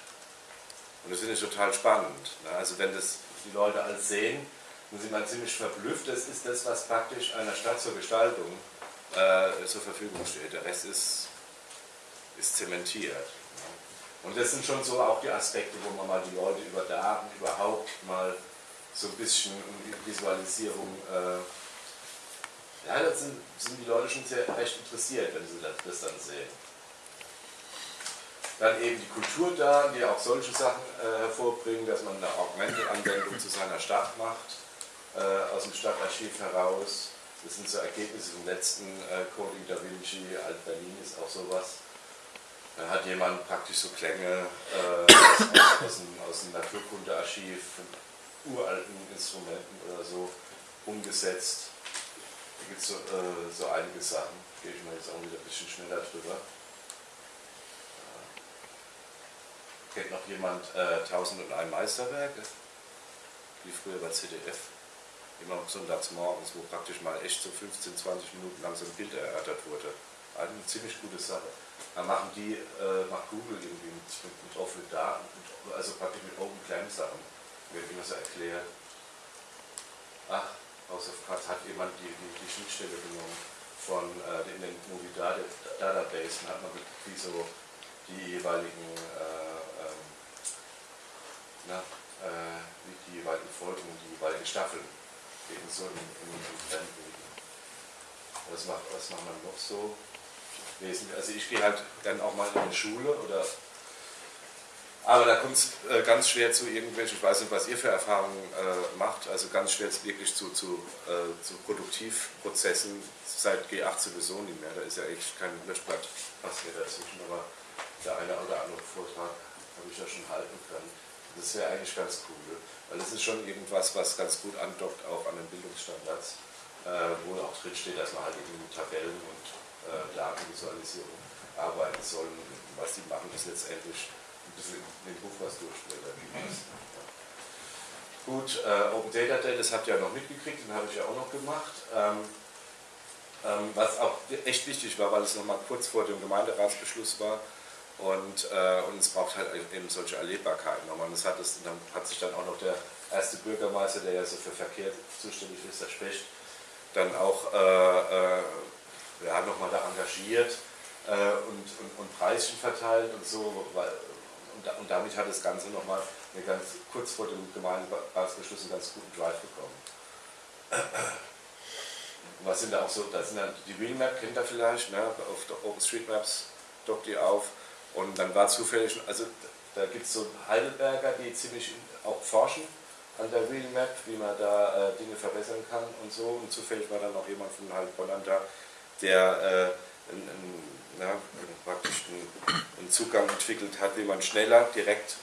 Und das finde ich total spannend. Ne? Also wenn das die Leute als sehen, dann sind man ziemlich verblüfft. Das ist das, was praktisch einer Stadt zur Gestaltung äh, zur Verfügung steht. Der Rest ist, ist zementiert. Und das sind schon so auch die Aspekte, wo man mal die Leute über Daten überhaupt mal so ein bisschen Visualisierung, äh, ja, da sind, sind, die Leute schon sehr recht interessiert, wenn sie das, dann sehen. Dann eben die Kulturdaten, die auch solche Sachen äh, hervorbringen, dass man eine Augmented-Anwendung zu seiner Stadt macht, äh, aus dem Stadtarchiv heraus. Das sind so Ergebnisse vom letzten äh, Coding Da Vinci, Alt Berlin ist auch sowas. Da hat jemand praktisch so Klänge äh, aus, dem, aus dem Naturkundearchiv von uralten Instrumenten oder so umgesetzt. Da gibt es so, äh, so einige Sachen, gehe ich mal jetzt auch wieder ein bisschen schneller drüber. Kennt noch jemand äh, 1001 Meisterwerke? Wie früher bei CDF. Immer sonntags morgens, wo praktisch mal echt so 15, 20 Minuten lang so ein Bild erörtert wurde. Eine ziemlich gute Sache. Da machen die, äh, macht Google irgendwie mit, mit, mit offenen Daten, mit, also praktisch mit Open Clam Sachen. Wird immer so erklärt. Ach, House of Cards hat jemand die, die, die Schnittstelle genommen von äh, in den Movie Database und hat man wie so die jeweiligen äh, ähm, na, äh, die jeweiligen Folgen, die jeweiligen Staffeln eben so im, im, im Trendbilden. Was macht, was macht man noch so wesentlich? Also ich gehe halt dann auch mal in eine Schule oder aber da kommt es äh, ganz schwer zu irgendwelchen, ich weiß nicht, was ihr für Erfahrungen äh, macht, also ganz schwer wirklich zu, zu, äh, zu Produktivprozessen seit G8 sowieso nicht mehr. Da ist ja echt kein Löschblatt passiert dazwischen, aber der eine oder andere Vortrag habe ich ja schon halten können. Das wäre eigentlich ganz cool, weil das ist schon irgendwas, was ganz gut andockt auch an den Bildungsstandards, äh, wo auch drin steht, dass man halt eben Tabellen und Datenvisualisierung arbeiten soll. Was die machen, ist letztendlich ein bisschen den Buch was durchblättern. Gut, äh, Open Data Day, das habt ihr ja noch mitgekriegt, den habe ich ja auch noch gemacht. Ähm, ähm, was auch echt wichtig war, weil es nochmal kurz vor dem Gemeinderatsbeschluss war und, äh, und es braucht halt eben solche Erlebbarkeiten. Und das hat, das, dann hat sich dann auch noch der erste Bürgermeister, der ja so für Verkehr zuständig ist, der Specht, dann auch äh, äh, ja, nochmal da engagiert äh, und, und, und Preischen verteilt und so, weil, und, und damit hat das Ganze nochmal ganz kurz vor dem Gemeinderatsbeschluss einen ganz guten Drive bekommen. Was sind da auch so, da sind dann die Wheelmap, kennt ihr vielleicht, ne? auf der OpenStreetMaps dockt die auf und dann war zufällig, also da gibt es so Heidelberger, die ziemlich auch forschen an der Wheelmap, wie man da äh, Dinge verbessern kann und so und zufällig war dann noch jemand von Heilbronn da, der äh, ein, ein ja, praktisch einen, Zugang entwickelt hat, wie man schneller direkt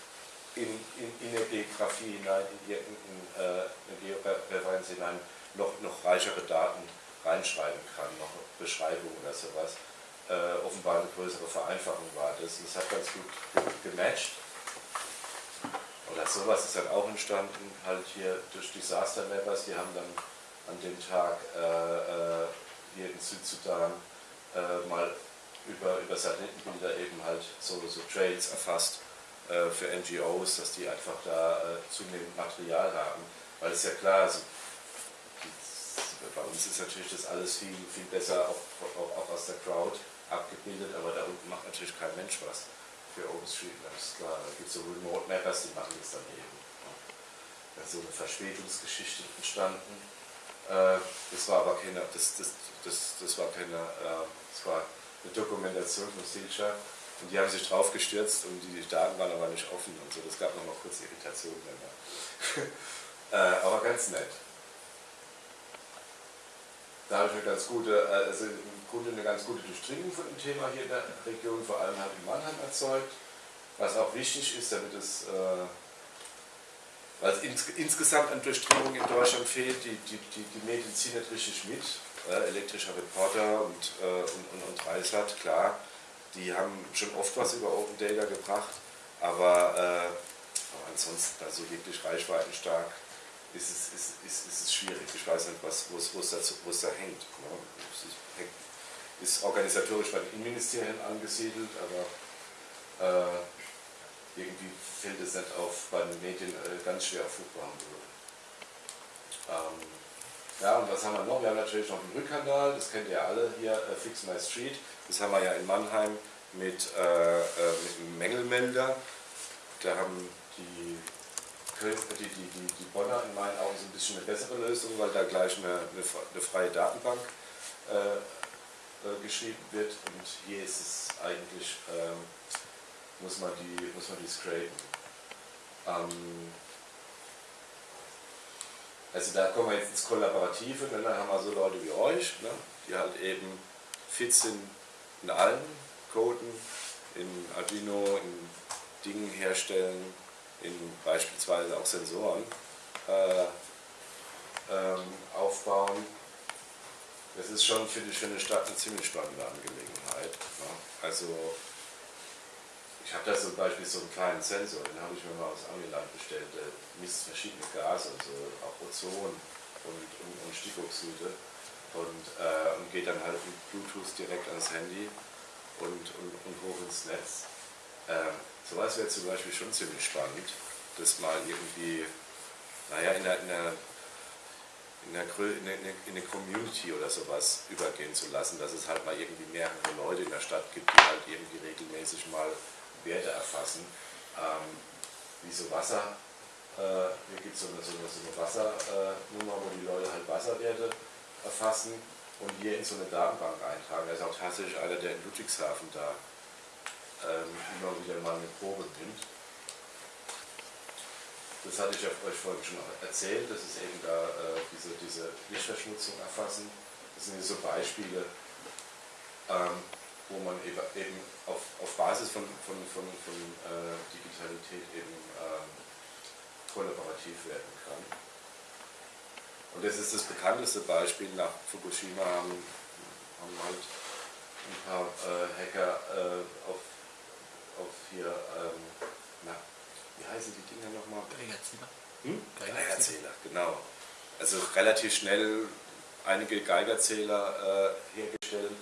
in, in, in eine Geografie hinein, in, in, in äh, Georeferenz hinein noch, noch reichere Daten reinschreiben kann, noch Beschreibungen oder sowas. Äh, offenbar eine größere Vereinfachung war das. Das hat ganz gut gematcht. Oder sowas ist dann auch entstanden, halt hier durch Disaster Mappers, die haben dann an dem Tag äh, äh hier in Südsudan äh, mal über, über Satellitenbilder eben halt so, so Trails erfasst äh, für NGOs, dass die einfach da äh, zunehmend Material haben. Weil es ja klar, also, bei uns ist natürlich das alles viel, viel besser auch, auch, auch aus der Crowd abgebildet, aber da unten macht natürlich kein Mensch was für OpenStreetMap, ist klar. Da gibt es so Remote Mappers, die machen das dann eben. Da ist so eine Verspätungsgeschichte entstanden. Äh, das war aber keine, das, das, das, das war keine, äh, das war eine Dokumentation von Silcha und die haben sich drauf gestürzt und die Daten waren aber nicht offen und so. Das gab nochmal kurz Irritationen. äh, aber ganz nett. Da habe ich eine ganz gute, äh, also im Grunde eine ganz gute Durchdringung von dem Thema hier in der Region, vor allem halt in Mannheim erzeugt. Was auch wichtig ist, damit es, weil es ins, insgesamt an Durchdringung in Deutschland fehlt, die, die, die, die Medien ziehen nicht richtig mit äh, elektrischer Reporter und, äh, und, und, und Reisat, klar, die haben schon oft was über Open Data gebracht, aber, äh, aber ansonsten also wirklich reichweitenstark ist es, ist, ist, ist es schwierig. Ich weiß nicht, was, wo, es, wo, es da, wo es da hängt. Ne? Es. Ist organisatorisch bei den Innenministerien angesiedelt, aber äh, irgendwie fällt es nicht auf bei den Medien äh, ganz schwer auf fruchtbaren Boden. Ähm, ja, und was haben wir noch? Wir haben natürlich noch den Rückkanal, das kennt ihr alle hier, äh, Fix My Street. Das haben wir ja in Mannheim mit, äh, äh, mit einem Mängelmelder. Da haben die, die, die, die, die Bonner in meinen Augen so ein bisschen eine bessere Lösung, weil da gleich eine, eine, eine freie Datenbank äh, äh, geschrieben wird. Und hier ist es eigentlich, ähm, muss, man die, muss man die scrapen. Ähm, also da kommen wir jetzt ins Kollaborative, ne? dann haben wir so Leute wie euch, ne? die halt eben fit sind in allen Coden, in Arduino, in Dingen herstellen, in beispielsweise auch Sensoren äh, ähm, aufbauen. Das ist schon, für eine Stadt eine ziemlich spannende Angelegenheit. Ne? Also ich habe da zum Beispiel so einen kleinen Sensor, den habe ich mir mal aus Amiland bestellt, der misst verschiedene Gase, also auch Ozon und, und, und Stickoxide und, äh, und geht dann halt mit Bluetooth direkt ans Handy und, und, und hoch ins Netz. Ähm, sowas wäre zum Beispiel schon ziemlich spannend, das mal irgendwie, naja, in der, in der in der, Community oder sowas übergehen zu lassen, dass es halt mal irgendwie mehrere Leute in der Stadt gibt, die halt irgendwie regelmäßig mal Werte erfassen. Ähm, wie so Wasser, äh, hier gibt es so eine, so eine, so eine Wassernummer, wo die Leute halt Wasserwerte erfassen und hier in so eine Datenbank eintragen. Da ist auch tatsächlich einer, der in Ludwigshafen da ähm, immer wieder mal eine Probe nimmt das hatte ich euch vorhin schon erzählt, dass es eben da äh, diese, diese Lichtverschmutzung erfassen. Das sind so Beispiele, ähm, wo man eben, auf, auf Basis von, von, von, von äh, Digitalität eben ähm, kollaborativ werden kann. Und das ist das bekannteste Beispiel. Nach Fukushima haben, haben halt ein paar äh, Hacker äh, auf, auf hier ähm, na, wie heißen die Dinger nochmal? Geigerzähler. Hm? Geigerzähler, genau. Also relativ schnell einige Geigerzähler äh, hergestellt.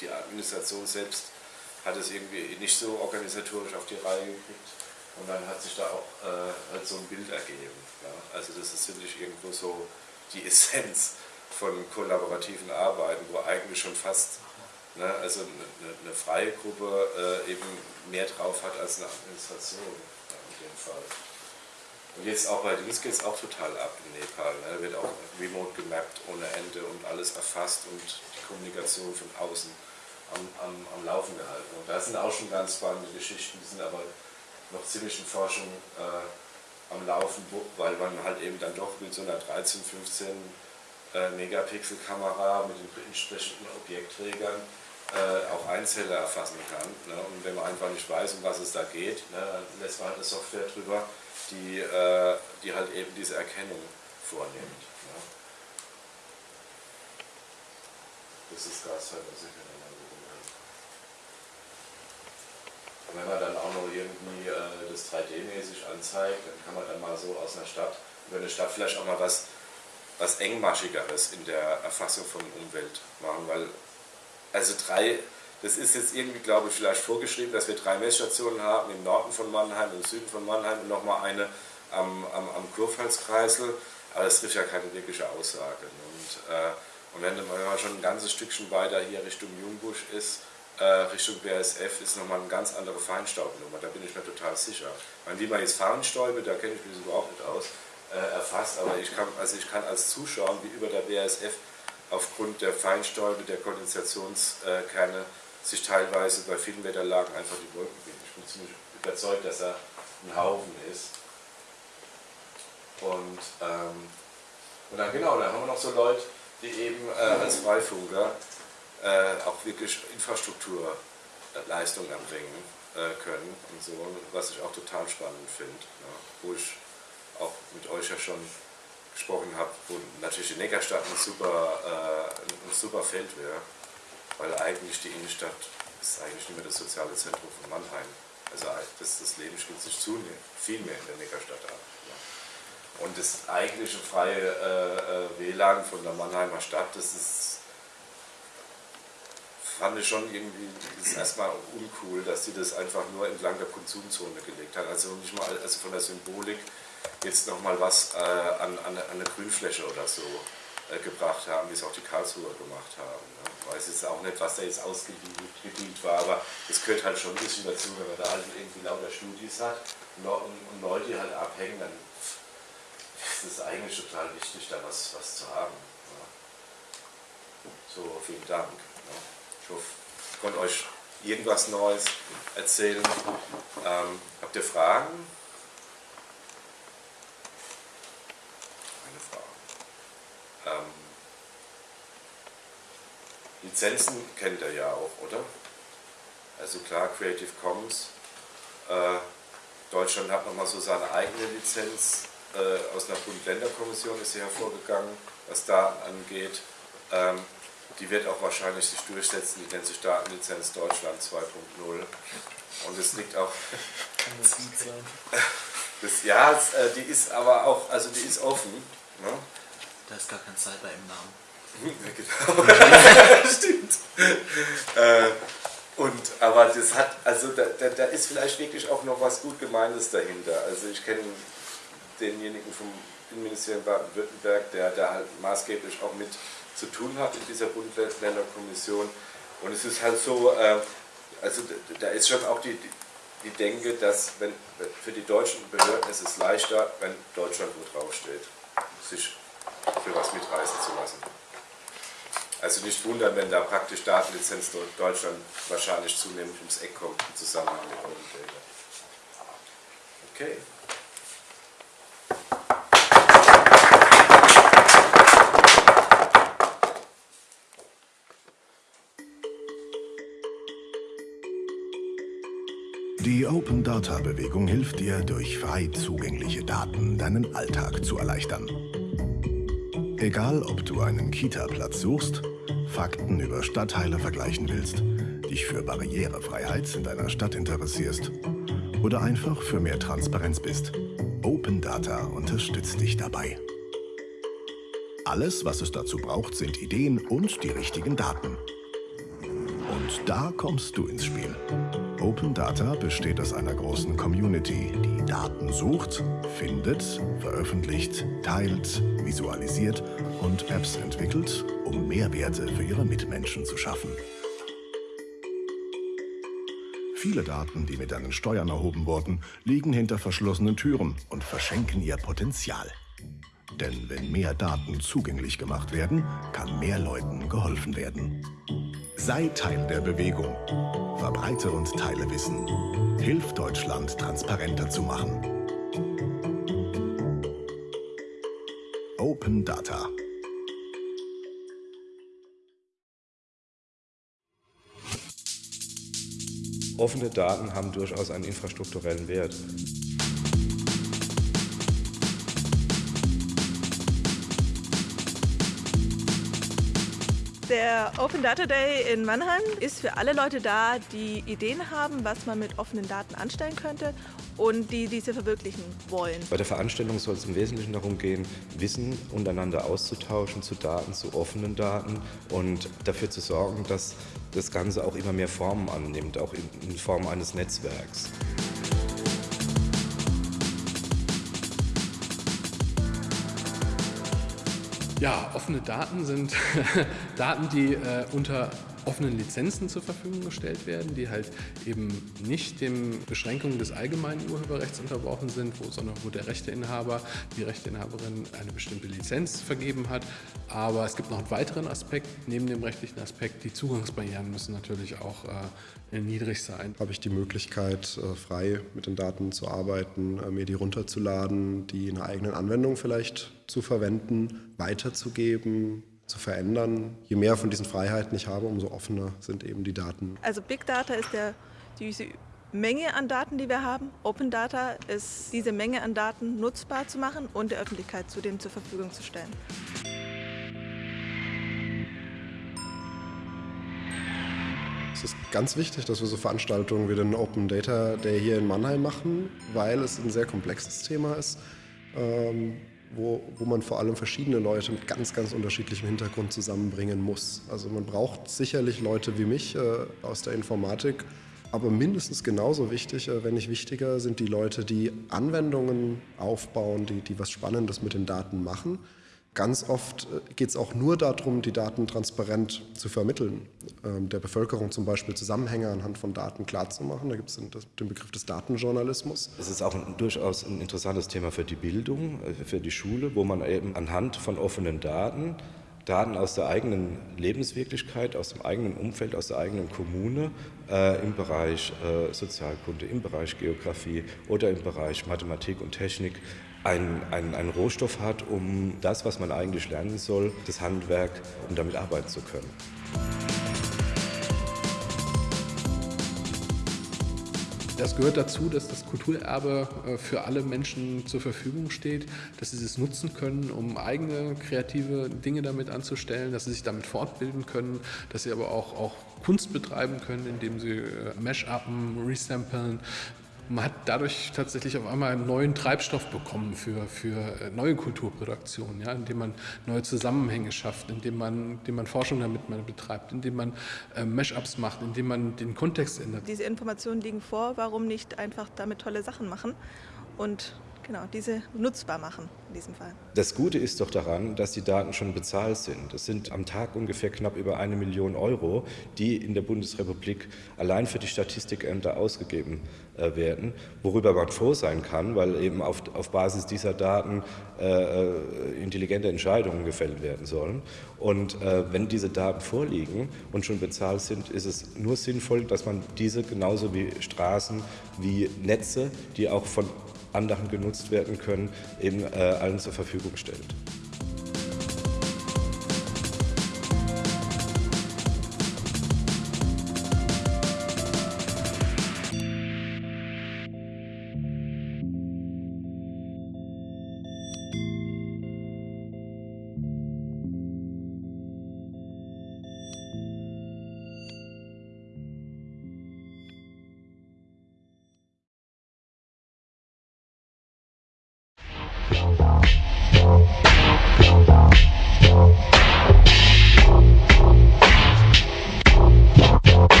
Die Administration selbst hat es irgendwie nicht so organisatorisch auf die Reihe gekriegt. Und dann hat sich da auch äh, halt so ein Bild ergeben. Ja? Also das ist, finde ich, irgendwo so die Essenz von kollaborativen Arbeiten, wo eigentlich schon fast ne, also eine, eine, freie Gruppe äh, eben mehr drauf hat als eine Administration jeden Fall. Und jetzt auch bei Dings geht es auch total ab in Nepal. Ne? Wird auch remote gemappt ohne Ende und alles erfasst und die Kommunikation von außen am, am, am Laufen gehalten. Und da sind auch schon ganz spannende Geschichten, die sind aber noch ziemlich in Forschung äh, am Laufen, weil man halt eben dann doch mit so einer 13, 15 äh, Megapixel-Kamera mit den entsprechenden Objektträgern äh, auch Einzeller erfassen kann. Ne? Und wenn man einfach nicht weiß, um was es da geht, ne, dann lässt man halt eine Software drüber, die, äh, die halt eben diese Erkennung vornimmt. Ne? Das ist Gasfördersicher. Und wenn man dann auch noch irgendwie äh, das 3D-mäßig anzeigt, dann kann man dann mal so aus einer Stadt, über eine Stadt vielleicht auch mal was, was engmaschigeres in der Erfassung von Umwelt machen, weil also drei, das ist jetzt irgendwie, glaube ich, vielleicht vorgeschrieben, dass wir drei Messstationen haben, im Norden von Mannheim, im Süden von Mannheim und nochmal eine am, am, am Kurpfalzkreisel, aber das trifft ja keine wirkliche Aussage. Und, äh, und wenn man schon ein ganzes Stückchen weiter hier Richtung Jungbusch ist, äh, Richtung BASF, ist nochmal eine ganz andere Feinstaubnummer, da bin ich mir total sicher. Meine, wie man jetzt Feinstäube, da kenne ich mich überhaupt nicht aus, äh, erfasst, aber ich kann, also ich kann als Zuschauer, wie über der BASF aufgrund der Feinstäube der Kondensationskerne sich teilweise bei vielen Wetterlagen einfach die Wolken bilden. Ich bin ziemlich überzeugt, dass er ein Haufen ist. Und, ähm, und dann genau, dann haben wir noch so Leute, die eben äh, als Freifunker äh, auch wirklich Infrastrukturleistungen erbringen äh, können und so, was ich auch total spannend finde, ja, wo ich auch mit euch ja schon gesprochen habe, wo natürlich die Neckarstadt ein super, äh, ein super Feld wäre, weil eigentlich die Innenstadt ist eigentlich nicht mehr das soziale Zentrum von Mannheim. Also das, das Leben spielt sich zunehmend viel mehr in der Neckarstadt ab. Ja. Und das eigentliche freie äh, äh WLAN von der Mannheimer Stadt, das ist fand ich schon irgendwie ist erstmal uncool, dass sie das einfach nur entlang der Konsumzone gelegt hat. Also nicht mal also von der Symbolik jetzt nochmal was äh, an, an, an, eine Grünfläche oder so gebracht haben, wie es auch die Karlsruher gemacht haben. Ne? Ich weiß jetzt auch nicht, was da jetzt ausgedient war, aber es gehört halt schon ein bisschen dazu, wenn man da halt irgendwie lauter Studis hat und, und Leute halt abhängen, dann ist es eigentlich total wichtig, da was, was zu haben. Ne? So, vielen Dank. Ne? Ich hoffe, ich konnte euch irgendwas Neues erzählen. Ähm, habt ihr Fragen? Ähm, Lizenzen kennt ihr ja auch, oder? Also klar, Creative Commons. Äh, Deutschland hat nochmal so seine eigene Lizenz. Äh, aus einer Bund-Länder-Kommission ist sie hervorgegangen, was da angeht. Ähm, die wird auch wahrscheinlich sich durchsetzen, die nennt sich Datenlizenz Deutschland 2.0. Und es liegt auch. Kann das gut sein? Das, ja, es, äh, die ist aber auch, also die ist offen. Ne? Da ist gar kein Cyber im Namen. Stimmt. Äh, und, aber das hat, also da, da, da, ist vielleicht wirklich auch noch was gut Gemeindes dahinter. Also ich kenne denjenigen vom Innenministerium Baden-Württemberg, der da halt maßgeblich auch mit zu tun hat in dieser Bund-Länder-Kommission. Und es ist halt so, äh, also da ist schon auch die, die, Denke, dass wenn, für die deutschen Behörden ist es leichter, wenn Deutschland wo draufsteht, sich für was mitreißen zu lassen. Also nicht wundern, wenn da praktisch Datenlizenz Deutschland wahrscheinlich zunehmend ums Eck kommt im Zusammenhang mit Open Data. Okay. Die Open Data Bewegung hilft dir, durch frei zugängliche Daten deinen Alltag zu erleichtern. Egal, ob du einen Kita-Platz suchst, Fakten über Stadtteile vergleichen willst, dich für Barrierefreiheit in deiner Stadt interessierst oder einfach für mehr Transparenz bist, Open Data unterstützt dich dabei. Alles, was es dazu braucht, sind Ideen und die richtigen Daten. Und da kommst du ins Spiel. Open Data besteht aus einer großen Community, die Daten sucht, findet, veröffentlicht, teilt, visualisiert und Apps entwickelt, um Mehrwerte für ihre Mitmenschen zu schaffen. Viele Daten, die mit deinen Steuern erhoben wurden, liegen hinter verschlossenen Türen und verschenken ihr Potenzial. Denn wenn mehr Daten zugänglich gemacht werden, kann mehr Leuten geholfen werden. Sei Teil der Bewegung. Verbreite und teile Wissen. Hilf Deutschland transparenter zu machen. Open Data. Offene Daten haben durchaus einen infrastrukturellen Wert. Der Open Data Day in Mannheim ist für alle Leute da, die Ideen haben, was man mit offenen Daten anstellen könnte und die diese verwirklichen wollen. Bei der Veranstaltung soll es im Wesentlichen darum gehen, Wissen untereinander auszutauschen zu Daten, zu offenen Daten und dafür zu sorgen, dass das Ganze auch immer mehr Formen annimmt, auch in, Form eines Netzwerks. Ja, offene Daten sind Daten, die äh, unter offenen Lizenzen zur Verfügung gestellt werden, die halt eben nicht den Beschränkungen des allgemeinen Urheberrechts unterworfen sind, wo, sondern wo der Rechteinhaber, die Rechteinhaberin eine bestimmte Lizenz vergeben hat. Aber es gibt noch einen weiteren Aspekt, neben dem rechtlichen Aspekt, die Zugangsbarrieren müssen natürlich auch äh, niedrig sein. Habe ich die Möglichkeit, äh, frei mit den Daten zu arbeiten, äh, mir die runterzuladen, die in einer eigenen Anwendung vielleicht zu verwenden, weiterzugeben, zu verändern. Je mehr von diesen Freiheiten ich habe, umso offener sind eben die Daten. Also Big Data ist der, diese Menge an Daten, die wir haben. Open Data ist diese Menge an Daten nutzbar zu machen und der Öffentlichkeit zudem zur Verfügung zu stellen. Es ist ganz wichtig, dass wir so Veranstaltungen wie den Open Data Day hier in Mannheim machen, weil es ein sehr komplexes Thema ist. Ähm, wo, wo man vor allem verschiedene Leute mit ganz, ganz unterschiedlichem Hintergrund zusammenbringen muss. Also man braucht sicherlich Leute wie mich äh, aus der Informatik, aber mindestens genauso wichtig, äh, wenn nicht wichtiger, sind die Leute, die Anwendungen aufbauen, die, die was Spannendes mit den Daten machen Ganz oft äh, geht es auch nur darum, die Daten transparent zu vermitteln, ähm, der Bevölkerung zum Beispiel Zusammenhänge anhand von Daten klarzumachen. Da gibt es den, Begriff des Datenjournalismus. Es ist auch ein, durchaus ein interessantes Thema für die Bildung, äh, für die Schule, wo man eben anhand von offenen Daten Daten aus der eigenen Lebenswirklichkeit, aus dem eigenen Umfeld, aus der eigenen Kommune äh, im Bereich äh, Sozialkunde, im Bereich Geografie oder im Bereich Mathematik und Technik einen, einen, Rohstoff hat, um das, was man eigentlich lernen soll, das Handwerk, um damit arbeiten zu können. Das gehört dazu, dass das Kulturerbe äh, für alle Menschen zur Verfügung steht, dass sie es nutzen können, um eigene kreative Dinge damit anzustellen, dass sie sich damit fortbilden können, dass sie aber auch, auch Kunst betreiben können, indem sie äh, Mash-upen, resamplen, man hat dadurch tatsächlich auf einmal einen neuen Treibstoff bekommen für, für äh, neue Kulturproduktionen, ja, indem man neue Zusammenhänge schafft, indem man, indem man Forschung damit betreibt, indem man äh, Mashups macht, indem man den Kontext ändert. Diese Informationen liegen vor, warum nicht einfach damit tolle Sachen machen und genau, diese nutzbar machen in diesem Fall. Das Gute ist doch daran, dass die Daten schon bezahlt sind. Das sind am Tag ungefähr knapp über eine Million Euro, die in der Bundesrepublik allein für die Statistikämter ausgegeben äh, werden, worüber man froh sein kann, weil eben auf, auf Basis dieser Daten äh, äh intelligente Entscheidungen gefällt werden sollen. Und äh, wenn diese Daten vorliegen und schon bezahlt sind, ist es nur sinnvoll, dass man diese genauso wie Straßen, wie Netze, die auch von anderen genutzt werden können, eben äh, allen zur Verfügung stellt.